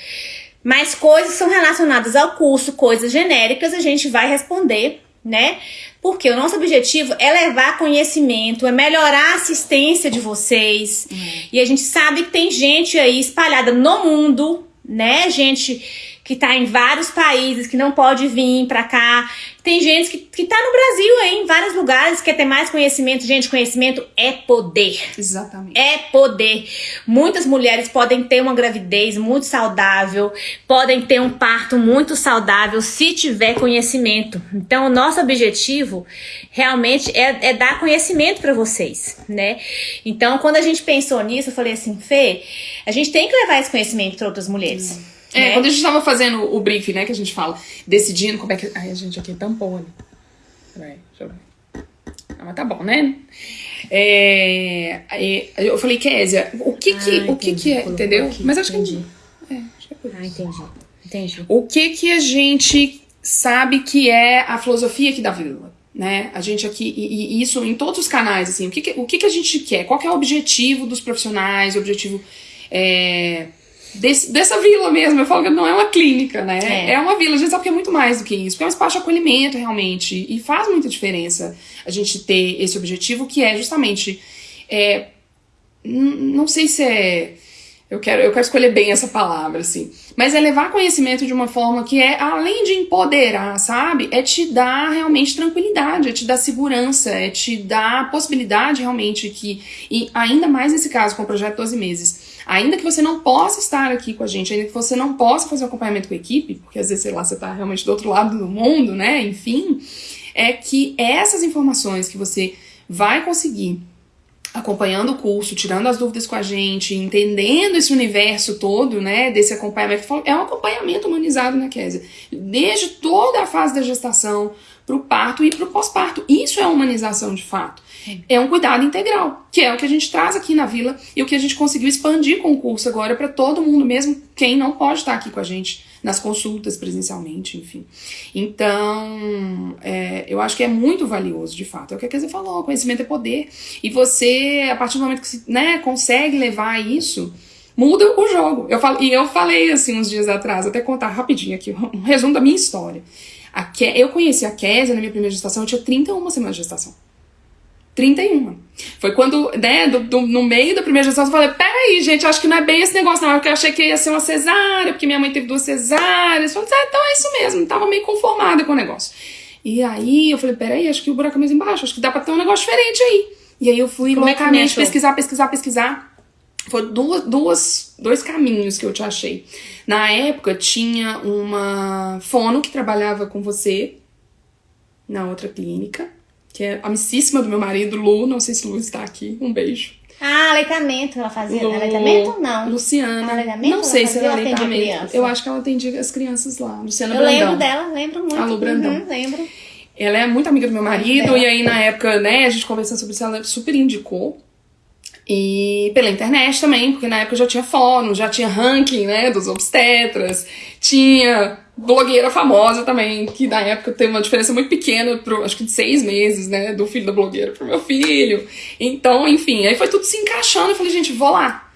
Mas coisas que são relacionadas ao curso, coisas genéricas, a gente vai responder, né? Porque o nosso objetivo é levar conhecimento, é melhorar a assistência de vocês. E a gente sabe que tem gente aí espalhada no mundo, né? Gente que tá em vários países, que não pode vir pra cá. Tem gente que, que tá no Brasil aí, em vários lugares, quer ter mais conhecimento. Gente, conhecimento é poder. Exatamente. É poder. Muitas mulheres podem ter uma gravidez muito saudável, podem ter um parto muito saudável se tiver conhecimento. Então, o nosso objetivo realmente é, é dar conhecimento para vocês, né? Então, quando a gente pensou nisso, eu falei assim, Fê, a gente tem que levar esse conhecimento para outras mulheres. É, né? quando a gente tava fazendo o briefing, né, que a gente fala, decidindo como é que. Ai, a gente aqui tampou ali. Peraí, deixa eu ver. Ah, mas tá bom, né? É, é, eu falei, Késia, o que que, Ah, o que, que é, entendeu? aqui, mas acho entendi. que. É, acho que é Ah, entendi. Entendi. O que que a gente sabe que é a filosofia aqui da vila? Né? A gente aqui, e, e isso em todos os canais, assim, o que, que, o que, que a gente quer? Qual que é o objetivo dos profissionais, o objetivo é, desse- dessa vila mesmo? Eu falo que não é uma clínica, né? É. É. uma vila, a gente sabe que é muito mais do que isso, porque é um espaço de acolhimento realmente, e faz muita diferença a gente ter esse objetivo que é justamente. é, não sei se é. Eu quero, eu quero escolher bem essa palavra, assim. Mas é levar conhecimento de uma forma que é, além de empoderar, sabe? É te dar realmente tranquilidade, é te dar segurança, é te dar possibilidade realmente que, e ainda mais nesse caso com o projeto 12 meses, ainda que você não possa estar aqui com a gente, ainda que você não possa fazer o acompanhamento com a equipe, porque às vezes, sei lá, você tá realmente do outro lado do mundo, né? Enfim, é que essas informações que você vai conseguir acompanhando o curso, tirando as dúvidas com a gente, entendendo esse universo todo, né, desse acompanhamento. É um acompanhamento humanizado, né, Kézia? Desde toda a fase da gestação, pro parto e pro pós-parto. Isso é humanização de fato. É um cuidado integral, que é o que a gente traz aqui na Vila e o que a gente conseguiu expandir com o curso agora para todo mundo, mesmo quem não pode estar aqui com a gente nas consultas presencialmente, enfim. Então, é, eu acho que é muito valioso, de fato. É o que a Kézia falou, conhecimento é poder. E você, a partir do momento que você né, consegue levar isso, muda o jogo. Eu falo, e eu falei assim uns dias atrás, até contar rapidinho aqui, um resumo da minha história. A Ke, eu conheci a Kézia na minha primeira gestação, eu tinha 31 semanas de gestação. 31. Foi quando, né, do, do- no meio da primeira gestação, eu falei: peraí, gente, acho que não é bem esse negócio, não. Porque eu achei que ia ser uma cesárea, porque minha mãe teve duas cesáreas. Eu falei: ah, então é isso mesmo. Tava meio conformada com o negócio. E aí eu falei: peraí, acho que o buraco é mais embaixo, acho que dá pra ter um negócio diferente aí. E aí eu fui Como é loucamente começou? pesquisar, pesquisar, pesquisar. Foi duas, duas, dois caminhos que eu te achei. Na época tinha uma fono que trabalhava com você na outra clínica, que é amicíssima do meu marido, Lu. Não sei se Lu está aqui. Um beijo. Ah, aleitamento ela fazia. Lu- Aleitamento não. Luciana. Aleitamento não sei se era aleitamento. Eu acho que ela atendia as crianças lá. Luciana Eu Brandão. lembro dela, lembro muito. A Lu Brandão. Uhum, lembro. Ela é muito amiga do meu marido, Dela. e aí na época, né, a gente conversando sobre isso, ela super indicou. E pela internet também, porque na época já tinha fórum, já tinha ranking, né, dos obstetras, tinha blogueira famosa também, que na época teve uma diferença muito pequena, pro, acho que de seis meses, né, do filho da blogueira pro meu filho. Então, enfim, aí foi tudo se encaixando, eu falei, gente, vou lá.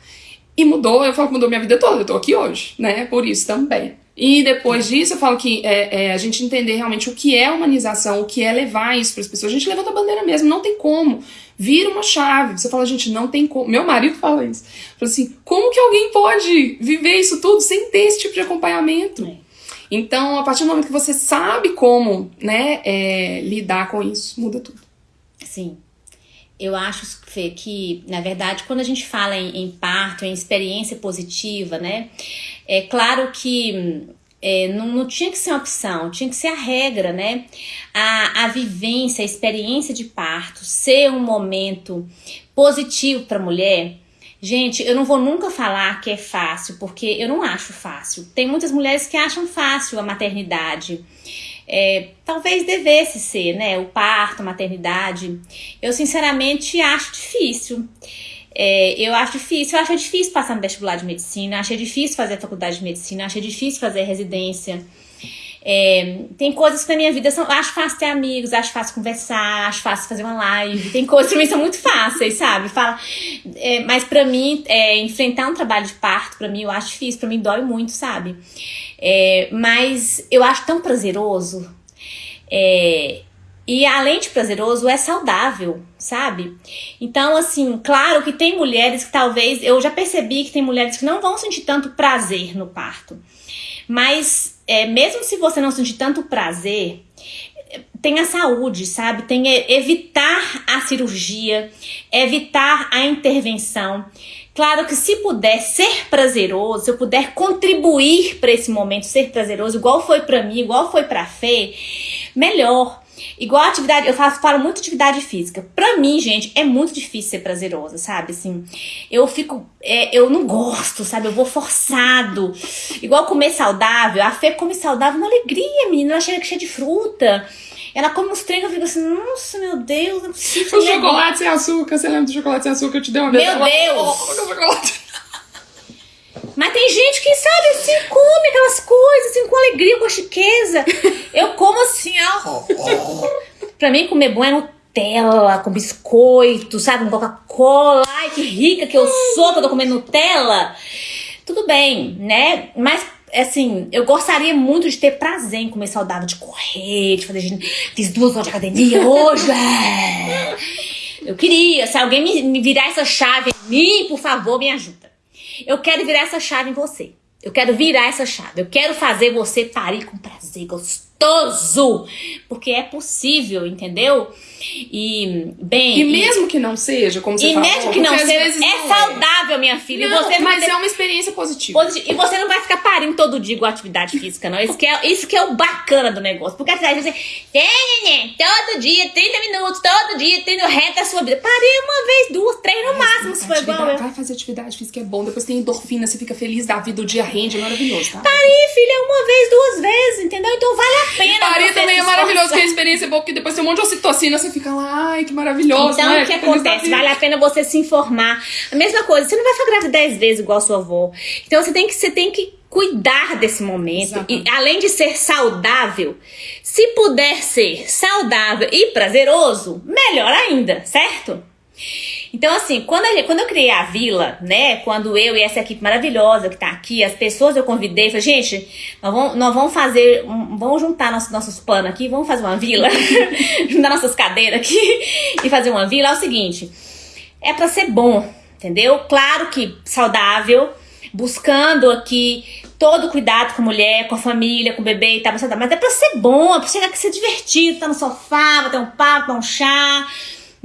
E mudou, eu falo que mudou minha vida toda, eu tô aqui hoje, né? Por isso também. E depois disso, eu falo que é, é, a gente entender realmente o que é humanização, o que é levar isso para as pessoas. A gente levanta a bandeira mesmo, não tem como. Vira uma chave. Você fala, gente, não tem como. Meu marido fala isso. Fala assim, como que alguém pode viver isso tudo sem ter esse tipo de acompanhamento? É. Então, a partir do momento que você sabe como, né, é, lidar com isso, muda tudo. Sim. Eu acho, Fê, que, na verdade, quando a gente fala em, em parto, em experiência positiva, né? É claro que hum, é, não, não tinha que ser uma opção, tinha que ser a regra, né? A, a vivência, a experiência de parto ser um momento positivo para a mulher Gente, eu não vou nunca falar que é fácil, porque eu não acho fácil. Tem muitas mulheres que acham fácil a maternidade. É, talvez devesse ser, né? O parto, a maternidade. Eu, sinceramente, acho difícil. É, eu acho difícil, eu acho difícil passar no vestibular de medicina, acho difícil fazer a faculdade de medicina, acho difícil fazer residência. É, tem coisas que na minha vida são. Acho fácil ter amigos, acho fácil conversar, acho fácil fazer uma live. Tem coisas que pra mim são muito fáceis, sabe? Fala, é, mas para mim, é, enfrentar um trabalho de parto, para mim, eu acho difícil, para mim dói muito, sabe? É, mas eu acho tão prazeroso. É, e além de prazeroso, é saudável, sabe? Então, assim, claro que tem mulheres que talvez. Eu já percebi que tem mulheres que não vão sentir tanto prazer no parto. Mas, é, mesmo se você não sentir tanto prazer, tenha saúde, sabe? Tenha evitar a cirurgia, evitar a intervenção. Claro que se puder ser prazeroso, se eu puder contribuir para esse momento ser prazeroso, igual foi para mim, igual foi para Fê, melhor. Igual atividade, eu faço, falo muito atividade física. Pra mim, gente, é muito difícil ser prazerosa, sabe? Assim, eu fico. É, eu não gosto, sabe? Eu vou forçado. Igual comer saudável. A Fê come saudável uma alegria, menina. Ela chega cheia de fruta. Ela come uns treinos, eu fico assim, nossa, meu Deus, não preciso. O chocolate sem açúcar, você lembra do chocolate sem açúcar que eu te dei uma vez? Meu Deus! Mas tem gente que, sabe, assim, come aquelas coisas, assim, com alegria, com chiqueza. Eu como assim, ó. pra mim, comer bom é Nutella, com biscoito, sabe, com Coca-Cola. Ai, que rica que eu sou que eu tô comendo Nutella. Tudo bem, né? Mas assim, eu gostaria muito de ter prazer em comer saudável, de correr, de fazer. Fiz duas horas de academia hoje. É. Eu queria, se alguém me, me virar essa chave em mim, por favor, me ajuda. Eu quero virar essa chave em você. Eu quero virar essa chave. Eu quero fazer você parir com prazer gostoso. Porque é possível, entendeu? E, bem. E mesmo e, que não seja, como você e falou. E mesmo que não seja, é não saudável, é. minha filha. Não, você mas ter... é uma experiência positiva. positiva. E você não vai ficar parindo todo dia com atividade física, não. Isso que é, isso que é o bacana do negócio. Porque a atividade física, todo dia, 30 minutos, todo dia, tendo reta a sua vida. Parei uma vez, duas, três no máximo, se for igual eu. Vai fazer atividade física é bom, depois tem endorfina, você fica feliz da vida, o dia rende, é maravilhoso, tá? Parei, filha, uma vez, duas vezes, entendeu? Então vale a pena. Parir também é maravilhoso, que a experiência é boa, porque depois tem um monte de ocitocina, você fica lá, ai, que maravilhoso. Então, né? o que acontece? Vale a pena você se informar. A mesma coisa, você não vai ficar grávida dez vezes igual a sua avó. Então, você tem que, você tem que cuidar desse momento. E além de ser saudável, se puder ser saudável e prazeroso, melhor ainda, certo? Então, assim, quando, gente, quando eu criei a vila, né? Quando eu e essa equipe maravilhosa que tá aqui, as pessoas eu convidei, falei, gente, nós vamos, nós vamos fazer, um, vamos juntar nossos, nossos panos aqui, vamos fazer uma vila, juntar nossas cadeiras aqui e fazer uma vila. É o seguinte, é para ser bom, entendeu? Claro que saudável, buscando aqui todo cuidado com a mulher, com a família, com o bebê e tal, mas é pra ser bom, é pra chegar aqui ser divertido, tá no sofá, bater um papo, um chá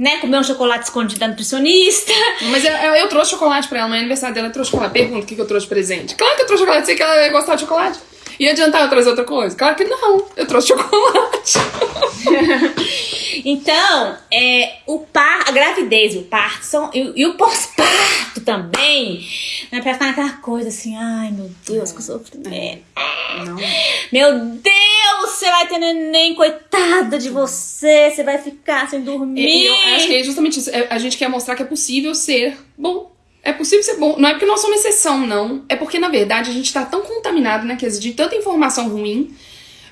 né, comer um chocolate escondido da nutricionista. Mas eu, eu, eu trouxe chocolate pra ela, no aniversário dela eu trouxe chocolate. Pergunta o que, que eu trouxe presente. Claro que eu trouxe chocolate, sei que ela ia gostar de chocolate. Ia adiantar eu trazer outra coisa? Claro que não, eu trouxe chocolate. então, é, o par, a gravidez e o parto são, e, e o pós-parto também, né, pra ficar naquela coisa assim, ai meu Deus, que sofrimento. Não. Meu Deus, você vai ter neném, coitada de você, você vai ficar sem dormir. Eu acho que é justamente isso. É, a gente quer mostrar que é possível ser bom. É possível ser bom. Não é porque nós somos exceção, não. É porque, na verdade, a gente tá tão contaminado, né? De tanta informação ruim.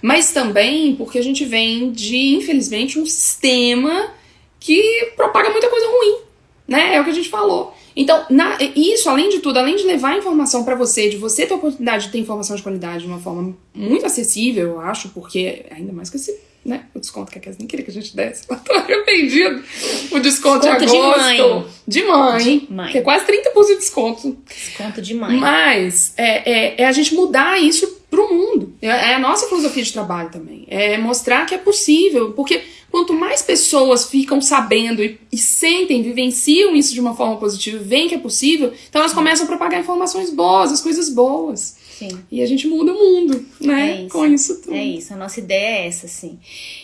Mas também porque a gente vem de, infelizmente, um sistema que propaga muita coisa ruim. Né? É o que a gente falou. Então, na, isso, além de tudo, além de levar informação para você, de você ter a oportunidade de ter informação de qualidade de uma forma muito acessível, eu acho, porque ainda mais que esse, né, o desconto que a Kézia nem queria que a gente desse, ela tá arrependido. O desconto, desconto de agosto. De mãe. De mãe. De mãe. Que é quase 30% de desconto. Desconto de mãe. Mas é, é, é a gente mudar isso pro mundo. É, é a nossa filosofia de trabalho também. É mostrar que é possível, porque Quanto mais pessoas ficam sabendo e, e, sentem, vivenciam isso de uma forma positiva, veem que é possível, então elas começam a propagar informações boas, as coisas boas. Sim. E a gente muda o mundo, né? É isso, Com isso tudo. É isso, a nossa ideia é essa, sim.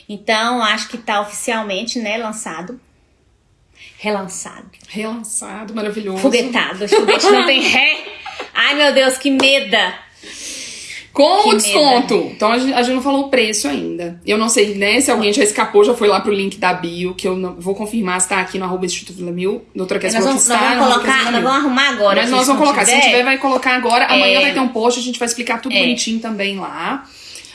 Então, acho que tá oficialmente, né, lançado Relançado. Relançado, maravilhoso. Foguetado. Foguete não tem ré. Ai, meu Deus, que meda. Com o desconto. Então a gente, a gente não falou o preço ainda. Eu não sei, né, se alguém já escapou, já foi lá pro link da bio, que eu não, vou confirmar se tá aqui no arroba Instituto Vila Mil. Doutora Kessia Nós vamos, nós vamos colocar, nós vamos arrumar agora. Mas nós vamos colocar. Se não tiver, vai colocar agora. Amanhã É. vai ter um post, a gente vai explicar tudo É. bonitinho também lá.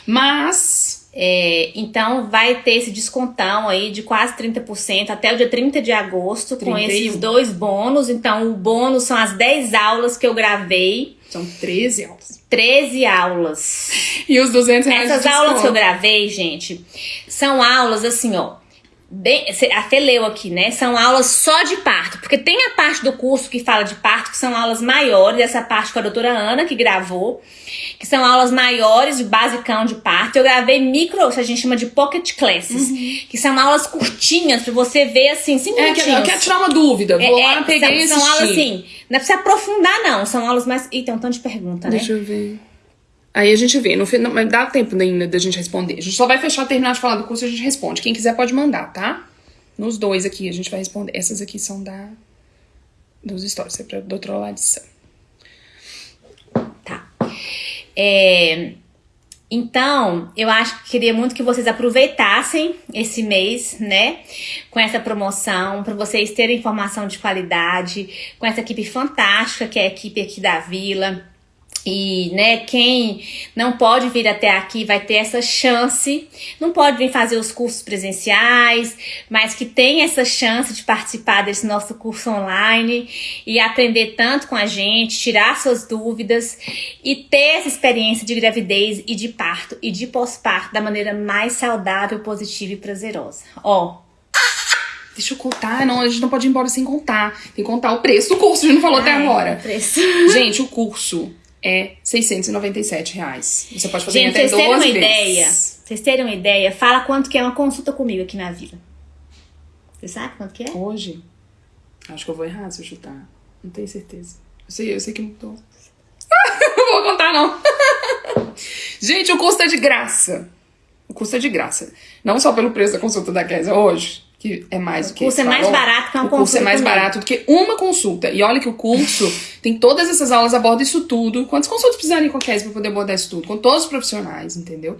Mas. É, então vai ter esse descontão aí de quase 30% até o dia 30 de agosto com 31. esses dois bônus. Então o bônus são as 10 aulas que eu gravei, São 13 aulas. 13 aulas. E os 200 reais Essas aulas que eu gravei, gente, são aulas assim, ó. Bem, cê- a Fê leu aqui, né? São aulas só de parto. Porque tem a parte do curso que fala de parto, que são aulas maiores, essa parte com a doutora Ana, que gravou, que são aulas maiores, de basicão de parto. Eu gravei micro, que a gente chama de pocket classes, que são aulas curtinhas, pra você ver assim, cinco É, eu quero tirar uma dúvida. Vou É, lá, é, peguei são, são aulas assim, não é pra você aprofundar, não. São aulas mais. Ih, tem um tanto de pergunta, né? Deixa eu ver. Aí a gente vê. Mas dá tempo ainda da gente responder. A gente só vai fechar, terminar de falar do curso a gente responde. Quem quiser pode mandar, tá? Nos dois aqui a gente vai responder. Essas aqui são da dos stories, é pra doutora Larissa. Tá. É, então, eu acho que queria muito que vocês aproveitassem esse mês, né? Com essa promoção, para vocês terem informação de qualidade, com essa equipe fantástica que é a equipe aqui da Vila. E, né, quem não pode vir até aqui vai ter essa chance. Não pode vir fazer os cursos presenciais, mas que tem essa chance de participar desse nosso curso online e aprender tanto com a gente, tirar suas dúvidas e ter essa experiência de gravidez e de parto e de pós-parto da maneira mais saudável, positiva e prazerosa. Ó, Deixa eu contar. Não, a gente não pode ir embora sem contar. Tem que contar o preço do curso, a gente não falou até ai, agora. preço. Gente, o curso é 697 reais. Você pode fazer Gente, até vocês terem 12 uma vezes. ideia, vocês terem uma ideia, fala quanto que é uma consulta comigo aqui na vila. Você sabe quanto que é? Hoje? Acho que eu vou errar se eu chutar. Não tenho certeza. Eu sei, eu sei que mudou. não vou contar, não. Gente, o custo é de graça. O custo é de graça. Não só pelo preço da consulta da Kézia hoje, que é mais do O que curso é mais barato que uma O curso é consulta mais comigo. barato do que uma consulta. E olha que o curso tem todas essas aulas, aborda isso tudo. Quantas consultas precisarem com a Kézia pra poder abordar isso tudo? Com todos os profissionais, entendeu?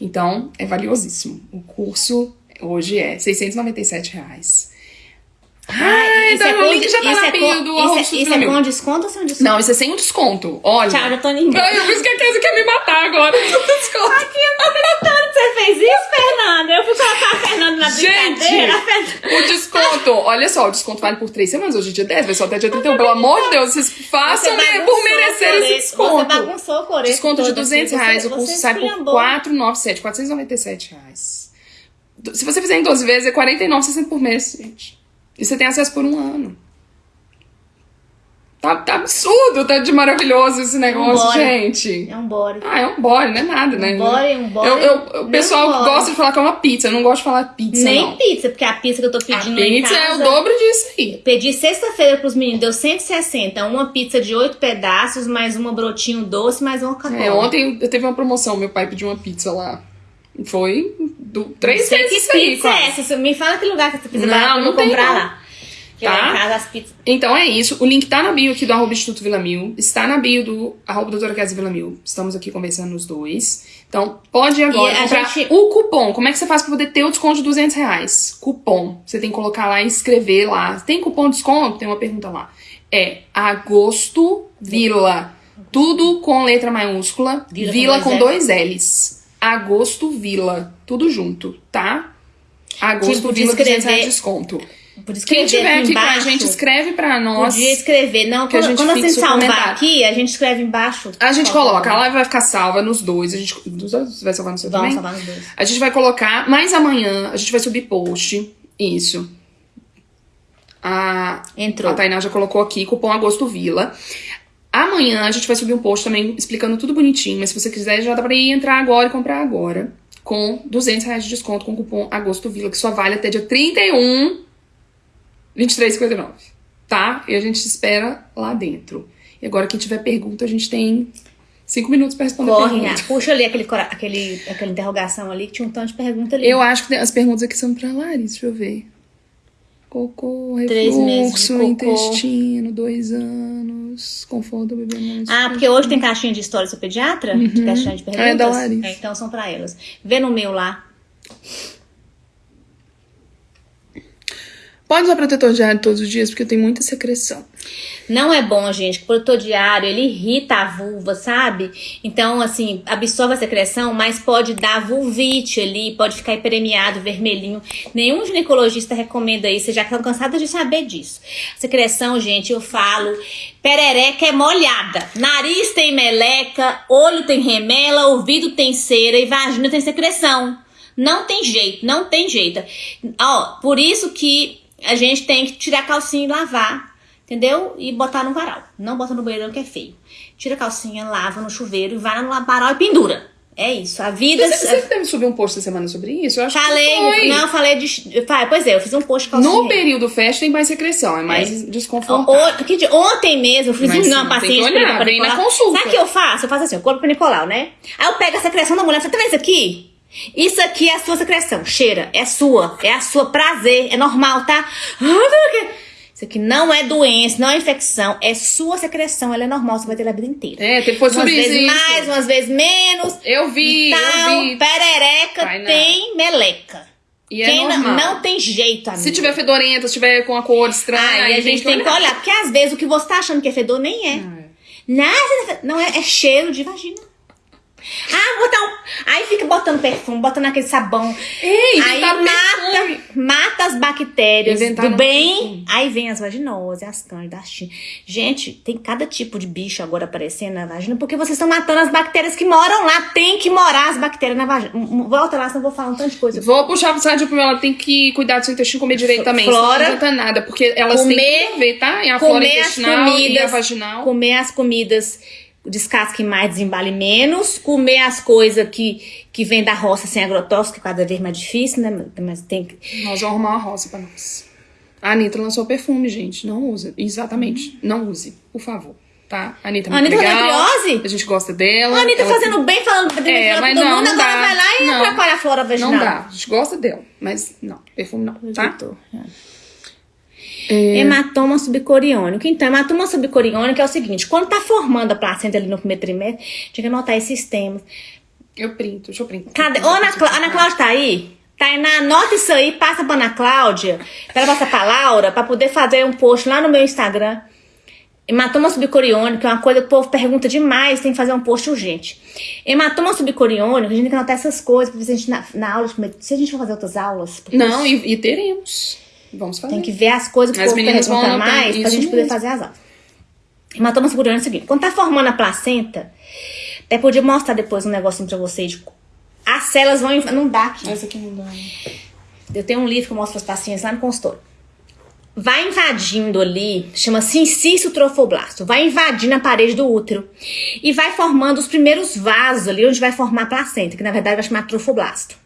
Então, é valiosíssimo. O curso hoje é 697 reais. Ai, isso tá, é o link já tá isso na é bio com- do Isso, é, isso é com desconto ou sem desconto? Não, isso é sem o desconto. Olha. Tchau, já tô indo embora. Eu penso que a Kézia quer me matar agora. Desconto. Você fez isso, Fernanda? Eu fui colocar a Fernanda na Gente, brincadeira. Fernanda- o desconto, olha só, o desconto vale por três semanas, hoje é dia 10, vai só até dia 31. Pelo amor de Deus, vocês façam bagunçou por merecer esse desconto. Você bagunçou o coreto Desconto de todo, 200 assim, reais, você- o curso você sai por esculhambou. 497, 497 reais. Se você fizer em 12 vezes, é 49,60 por mês, gente. E você tem acesso por um ano. Tá, tá absurdo, tá de maravilhoso esse negócio, Vambora. gente. É um bore. Ah, é um bore, não é nada, né? Um bore, um bore. Eu, eu- o pessoal gosta de falar que é uma pizza, eu não gosto de falar pizza, Nem não. pizza, porque a pizza que eu tô pedindo pizza casa... é o dobro disso aí. Pedi sexta-feira pros meninos, deu 160. Uma pizza de oito pedaços, mais uma brotinho doce, mais uma Coca-Cola. É, ontem eu teve uma promoção, meu pai pediu uma pizza lá. Foi do, três Sei vezes que aí, pizza é essa. Você Me fala que lugar que essa pizza Não, barata pra eu não tem, comprar não. lá. Tá. casa. Então é isso. O link tá na bio aqui do arroba Instituto Vila Mil. Está na bio do arroba doutora Kézia Vila Mil. Estamos aqui conversando os dois. Então, pode agora E comprar gente- o cupom. Como é que você faz pra poder ter o desconto de 200 reais? Cupom. Você tem que colocar lá e escrever lá. Tem cupom de desconto? Tem uma pergunta lá. É Agosto Vila. Tudo com letra maiúscula. Vila Vila, com com dois dois L's. Agosto Vila. Tudo junto, tá? Agosto Tipo, de Vila, 200 reais escrever- de desconto. Por Quem tiver aqui aqui com a embaixo, gente, escreve pra nós. Podia escrever. Não, que a quando, gente quando o salvar aqui, a gente escreve embaixo. A gente coloca, a live vai ficar salva nos dois. A gente, nos dois? Você vai salvar no seu Vamos também? salvar nos dois. A gente vai colocar, mas amanhã a gente vai subir post. Isso. A, Entrou. a Tainá já colocou aqui, cupom Agosto Vila. Amanhã a gente vai subir um post também explicando tudo bonitinho, mas se você quiser já dá pra ir entrar agora e comprar agora. Com 200 reais de desconto com o cupom Agosto Vila, que só vale até dia 31, 23,59. Tá? E a gente espera lá dentro. E agora, quem tiver pergunta, a gente tem cinco minutos pra responder a Corre, pergunta. ah, puxa ali aquele, aquele, aquela interrogação ali, que tinha um tanto de pergunta ali. Eu acho que as perguntas aqui são pra Larissa, deixa eu ver. Cocô, refluxo, cocô. intestino, dois anos, conforto do bebê não Ah, porque hoje tem caixinha de história do seu pediatra? De caixinha de perguntas? É, da Larissa. É, então são pra elas. Vê no meu lá. Pode usar protetor diário todos os dias, porque tem muita secreção. Não é bom, gente. O produtor diário, ele irrita a vulva, sabe? Então, assim, absorve a secreção, mas pode dar vulvite ali, pode ficar hiperemiado, vermelhinho. Nenhum ginecologista recomenda isso, vocês já estão cansados de saber disso. Secreção, gente, eu falo, perereca é molhada. Nariz tem meleca, olho tem remela, ouvido tem cera e vagina tem secreção. Não tem jeito, não tem jeito. Ó, por isso que a gente tem que tirar a calcinha e lavar. Entendeu? E botar no varal. Não bota no banheiro que é feio. Tira a calcinha, lava no chuveiro, e vai no varal e pendura. É isso. A vida. Você, você deve subir um post essa semana sobre isso? Eu acho que Falei, foi. não, falei de. Pois é, eu fiz um post de calcinha. No período fest tem mais secreção, é mais desconfortável. O- que dia- ontem mesmo, eu fiz Mas um sim, paciente que olhar, pra Nicolau. consulta. Sabe o que eu faço? Eu faço assim, eu corpo pra Nicolau, né? Aí eu pego a secreção da mulher e falo, tá vendo isso aqui? Isso aqui é a sua secreção. Cheira, é sua, é a sua prazer, é normal, tá? Ah, não. Isso aqui não é doença, não é infecção, é sua secreção, ela é normal, você vai ter ela a vida inteira. É, tem- foi umas sobre vezes isso. mais, umas vezes menos. Eu vi, então, eu vi. perereca não. tem meleca. E é Quem não, normal. não tem jeito, amiga. Se tiver fedorenta, se tiver com a cor estranha, a gente tem que olhar, porque às vezes o que você tá achando que é fedor nem é. Ah, é. Nada, não é, é cheiro de vagina. Ah, botar um. Aí fica botando perfume, botando aquele sabão. Ei, aí inventaram mata, perfume. mata as bactérias Inventaram do bem. perfume. Aí vem as vaginoses, as cândidas, as tin- Gente, tem cada tipo de bicho agora aparecendo na vagina, porque vocês estão matando as bactérias que moram lá. Tem que morar as bactérias na vagina. Volta lá, senão eu vou falar um tanto de coisa. Vou puxar pro site porque ela tem que cuidar do seu intestino comer direito também. Flora. Não adianta nada, porque elas Comer- têm a ver, tá? E a flora intestinal e a comidas, vaginal. comer as comidas descasque mais, desembale menos, comer as coisas que, que vem da roça sem agrotóxico, que cada vez mais difícil, né? Mas tem que. Nós vamos arrumar uma roça pra nós. A Anitta lançou perfume, gente. Não usa. Exatamente. Não use, por favor. Tá? A Anitta é A muito Anitta legal. A gente gosta dela. A Anitta Ela- fazendo bem, falando pra É, todo mas mundo, não, não agora dá. vai lá e Não. atrapalha a flora vaginal. Não dá. A gente gosta dela. Mas não, perfume não, tá? É. Hematoma subcoriônico. Então, hematoma subcoriônico é o seguinte: quando tá formando a placenta ali no primeiro trimestre, tinha que anotar esses termos. Eu printo, deixa eu printar. Cadê? Ô, Ana, Clá- Ana Cláudia tá aí? Tainá, anota isso aí, passa pra Ana Cláudia, pra ela passar pra Laura, pra poder fazer um post lá no meu Instagram. Hematoma subcoriônico é uma coisa que o povo pergunta demais, tem que fazer um post urgente. Hematoma subcoriônico, a gente tem que anotar essas coisas, pra ver se a gente, na, na aula, se a gente for fazer outras aulas, porque Não, e, e teremos. Vamos fazer. tem que ver as coisas que As o povo meninas vão pergunta mais, pra gente poder mesmo. fazer as aulas. Hematoma subcoriônico é o seguinte, quando tá formando a placenta, até podia mostrar depois um negocinho pra vocês, as células vão... Não dá aqui. Essa aqui não dá. Eu tenho um livro que eu mostro para as pacientes lá no consultório. Vai invadindo ali, chama-se inciso trofoblasto, vai invadindo a parede do útero e vai formando os primeiros vasos ali onde vai formar a placenta, que na verdade vai chamar trofoblasto.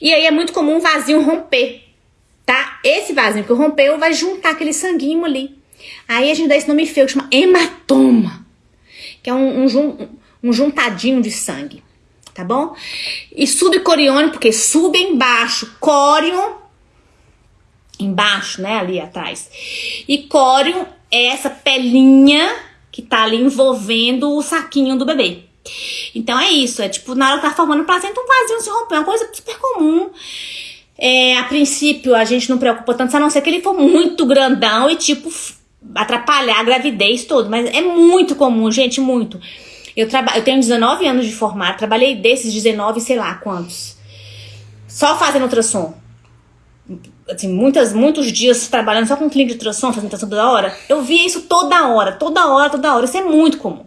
E aí é muito comum um vasinho romper, tá? Esse vasinho que rompeu vai juntar aquele sanguinho ali. Aí a gente dá esse nome feio que chama hematoma, que é um, um, um juntadinho de sangue, tá bom? E subcoriônico, porque sub embaixo, córion embaixo, né, ali atrás. E córion é essa pelinha que tá ali envolvendo o saquinho do bebê. Então é isso, é tipo, na hora que tá formando placenta, um vasinho se romper, é uma coisa super comum. É, a princípio, a gente não preocupa tanto, a não ser que ele for muito grandão e, tipo, atrapalhar a gravidez toda. Mas é muito comum, gente, muito. Eu, eu tenho 19 anos de formar, trabalhei desses 19, sei lá quantos. Só fazendo ultrassom assim, muitas, muitos dias trabalhando só com clínica de ultrassom, fazendo ultrassom toda hora, eu via isso toda hora, toda hora, toda hora. Isso é muito comum.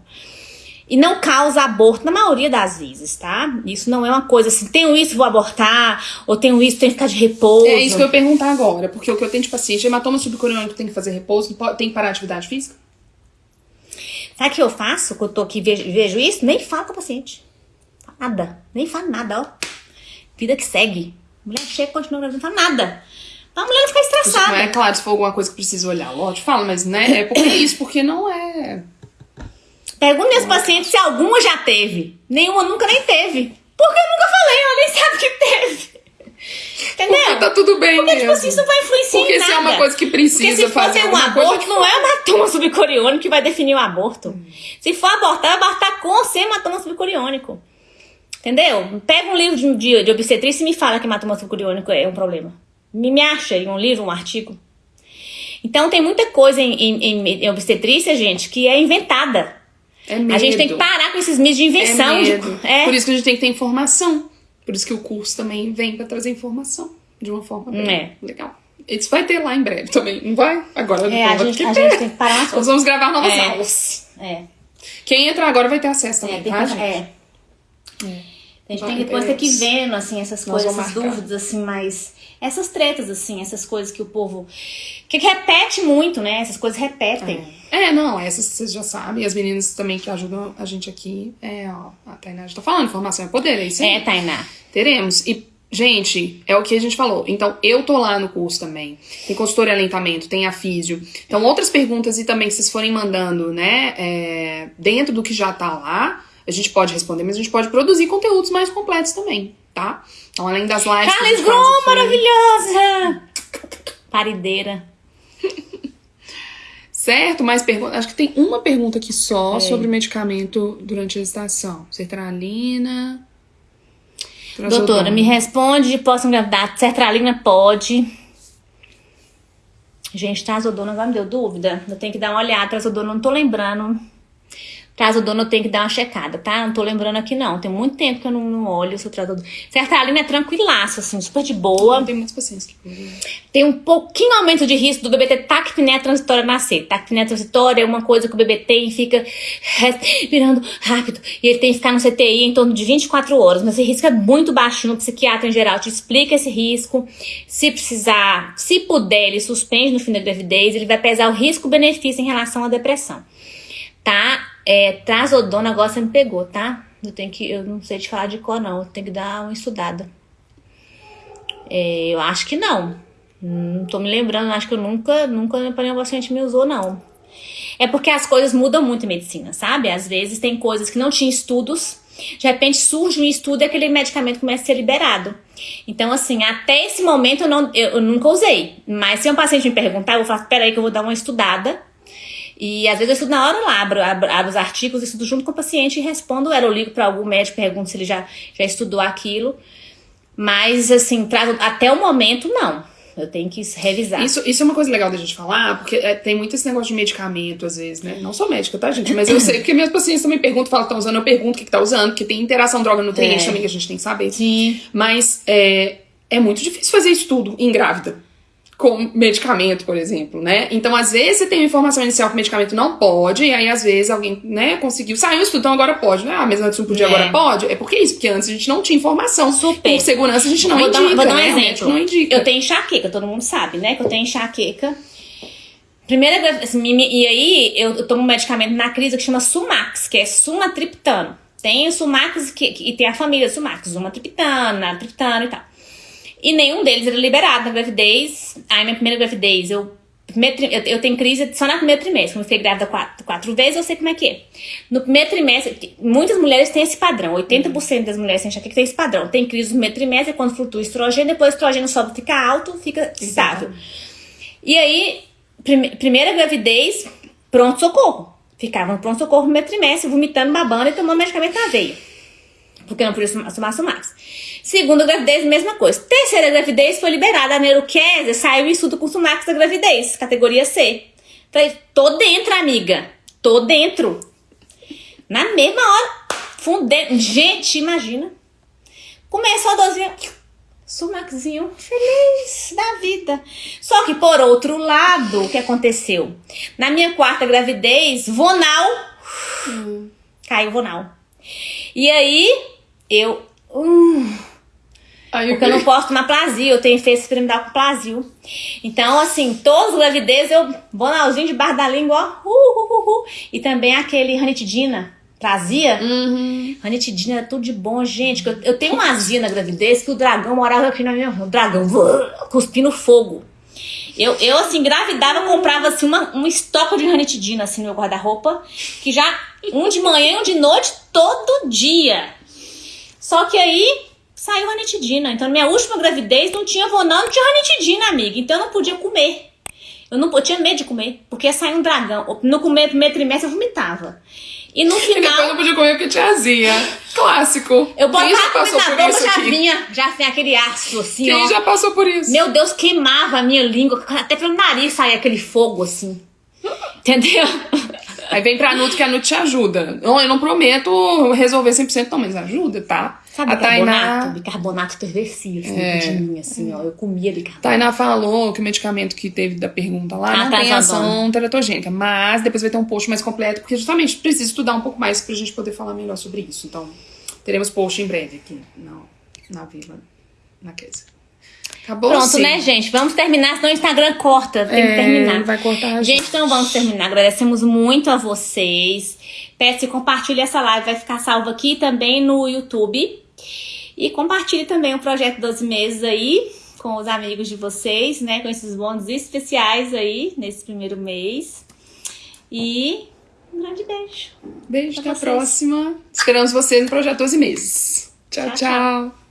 E não causa aborto na maioria das vezes, tá? Isso não é uma coisa assim, tenho isso, vou abortar, ou tenho isso, tenho que ficar de repouso. É isso que eu ia perguntar agora, porque o que eu tenho de paciente, hematoma subcoriônico tem que fazer repouso, tem que parar a atividade física? Sabe o que eu faço quando eu tô aqui e vejo, vejo isso? Nem falo com o paciente. Nada. Nem falo nada, ó. Vida que segue. Mulher chega e continua não fala nada. A mulher não fica estressada. Não é claro, se for alguma coisa que precisa olhar, lógico, fala, mas né, é porque isso, porque não é. Pergunta meus pacientes se alguma já teve. Nenhuma nunca nem teve. Porque eu nunca falei, ela nem sabe que teve. Entendeu? Porque tá tudo bem Porque, tipo mesmo. assim, isso não vai influenciar Porque em se nada. é uma coisa que precisa Porque se for fazer um aborto, não é o hematoma subcoriônico que vai definir o aborto. Hum. Se for abortar, vai abortar com ou sem hematoma subcoriônico. Entendeu? Pega um livro de, de, de obstetrícia e me fala que hematoma subcoriônico é um problema. Me, me acha em um livro, um artigo. Então tem muita coisa em, em, em- em obstetrícia, gente, que é inventada. É medo. A gente tem que parar com esses mitos de invenção. É de- medo. é. Por isso que a gente tem que ter informação. Por isso que o curso também vem pra trazer informação. De uma forma bem É. legal. Isso vai ter lá em breve também, não vai? Agora É, a vai gente, a gente tem que parar Nós vamos gravar novas É. aulas. É. Quem entrar agora vai ter acesso também, É, tem tá, que, gente? é. A gente Vai, tem que depois ter que vendo, assim, essas Nós coisas, essas dúvidas, assim, mais. Essas tretas, assim, essas coisas que o povo. Que, que repete muito, né? Essas coisas repetem. É, não, essas vocês já sabem. As meninas também que ajudam a gente aqui. É, ó, a Tainá já tá falando, informação é poder, é isso aí. É, Tainá. Teremos. E, gente, é o que a gente falou. Então, eu tô lá no curso também. Tem consultor e alentamento, tem a físio. Então, outras perguntas e também que vocês forem mandando, né, é, dentro do que já tá lá, a gente pode responder, mas a gente pode produzir conteúdos mais completos também, tá? Então, além das lives. Carles Grom, maravilhosa! Parideira. Certo, mais perguntas. Acho que tem uma pergunta aqui só É. sobre medicamento durante a gestação. Sertralina. Doutora, me responde, posso engravidar? Sertralina pode. Gente, trazodona agora me deu dúvida. Eu tenho que dar uma olhada. Trazodona, eu não tô lembrando. Trazodona eu tenho que dar uma checada, tá? Não tô lembrando aqui, não. Tem muito tempo que eu não, não olho se o trazodona. Sertralina é tranquilaço, assim, super de boa. Tem muitos pacientes que Tem um pouquinho aumento de risco do bebê ter taquipneia transitória nascer. Taquipneia transitória é uma coisa que o bebê tem e fica respirando rápido. E ele tem que ficar no CTI em torno de 24 horas. Mas esse risco é muito baixinho. O psiquiatra em geral te explica esse risco. Se precisar, se puder, ele suspende no fim da gravidez. Ele vai pesar o risco-benefício em relação à depressão. Tá? É, trazodona agora você me pegou, tá? Eu tenho que. Eu não sei te falar de cor, não. Eu tenho que dar uma estudada. É, eu acho que não. Não tô me lembrando, acho que eu nunca, nunca nenhum paciente me usou, não. É porque as coisas mudam muito em medicina, sabe? Às vezes tem coisas que não tinha estudos, de repente surge um estudo e aquele medicamento começa a ser liberado. Então, assim, até esse momento eu, não, eu, eu nunca usei. Mas se um paciente me perguntar, eu vou falar, peraí que eu vou dar uma estudada. E às vezes eu estudo na hora lá, abro, abro, abro os artigos, estudo junto com o paciente e respondo ela. Eu ligo para algum médico, pergunto se ele já, já estudou aquilo. Mas, assim, traz, até o momento, não. Eu tenho que revisar. Isso, isso é uma coisa legal da gente falar, porque é, tem muito esse negócio de medicamento, às vezes, né? Não sou médica, tá, gente? Mas eu sei que meus pacientes também perguntam, falam que tá usando, eu pergunto o que, que tá usando, porque tem interação droga-nutriente É. também que a gente tem que saber. Sim. Mas é, é muito difícil fazer isso tudo em grávida. Com medicamento, por exemplo, né? Então, às vezes, você tem uma informação inicial que o medicamento não pode, e aí, às vezes, alguém, né, conseguiu. Saiu isso tudo, então agora pode, né? Ah, mas antes não podia, É. agora pode. É porque é isso, porque antes a gente não tinha informação. Super. Por segurança, a gente não vou indica. dar, vou dar um né? O exemplo. não indica. Eu tenho enxaqueca, todo mundo sabe, né? Que eu tenho enxaqueca. Primeira assim, e aí eu, tomo um medicamento na crise que chama Sumax, que é sumatriptano. Tem o Sumax que, que- e tem a família Sumax, sumatriptano, triptano e tal. E nenhum deles era liberado na gravidez. Aí minha primeira gravidez, eu eu, tenho crise só no primeiro trimestre. Quando eu fiquei grávida quatro, quatro vezes, eu sei como é que é. No primeiro trimestre, muitas mulheres têm esse padrão. 80% das mulheres têm enxaqueca tem esse padrão. Tem crise no primeiro trimestre, quando flutua o estrogênio, depois o estrogênio sobe, fica alto, fica estável. E aí, prime- primeira gravidez, pronto-socorro. Ficava no pronto-socorro no primeiro trimestre, vomitando, babando e tomando medicamento na veia. Porque não podia tomar Sumax. Segunda gravidez, mesma coisa. Terceira gravidez foi liberada a neuroquésia, saiu o estudo com Sumax da gravidez, categoria C. Falei, tô dentro, amiga. Tô dentro. Na mesma hora, fundei. Gente, imagina. Começou a dosinha. Sumaxinho, feliz da vida. Só que, por outro lado, o que aconteceu? Na minha quarta gravidez, Vonal. Caiu Vonal. E aí, eu. hum, Porque eu não posso tomar Plasil, eu tenho efeito experimental com Plasil. Então, assim, todas as gravidezes eu bonalzinho debaixo da língua, ó. Uh, uh, uh, uh. E também aquele ranitidina, Prazia. Uhum. Ranitidina era tudo de bom, gente. Eu, eu tenho uma azia na gravidez que o dragão morava aqui na minha. O dragão cuspindo fogo. Eu, eu, assim, engravidava, comprava, assim, uma, um estoque de ranitidina, assim, no meu guarda-roupa. Que já, um de manhã e um de noite, todo dia. Só que aí, saiu ranitidina. Então, na minha última gravidez não tinha vonando, não tinha ranitidina, amiga. Então, eu não podia comer. Eu não eu tinha medo de comer, porque ia sair um dragão. No comer, primeiro trimestre, eu vomitava. E no E depois final, não podia comer porque tinha azia. Clássico. eu Quem já botava a passou por boca, isso já aqui? vinha, já vinha aquele ácido assim, Quem ó. já passou por isso? Meu Deus, queimava a minha língua, até pelo nariz saía aquele fogo assim. Entendeu? Aí vem pra Nutri que a Nutri te ajuda. Eu, eu não prometo resolver 100% não, mas ajuda, tá? Sabe a bicarbonato? Tainá, Bicarbonato entorpecia assim, É. de mim, assim, ó. Eu comia bicarbonato. Tainá falou que o medicamento que teve da pergunta lá Ah, não tá, tem tá ação teratogênica, mas depois vai ter um post mais completo, porque justamente precisa estudar um pouco mais pra gente poder falar melhor sobre isso. Então, teremos post em breve aqui no, na Vila, na Kesa. Acabou Pronto, sim. né, gente? Vamos terminar, senão o Instagram corta. Tem que É, terminar. vai cortar a Gente, então vamos terminar. Agradecemos muito a vocês. Peço que compartilhe essa live, vai ficar salva aqui também no YouTube. E compartilhe também o projeto 12 meses aí com os amigos de vocês, né? Com esses bônus especiais aí nesse primeiro mês. E um grande beijo. Beijo, até a próxima. Esperamos vocês no Projeto 12 Meses. tchau. Tchau, tchau. tchau.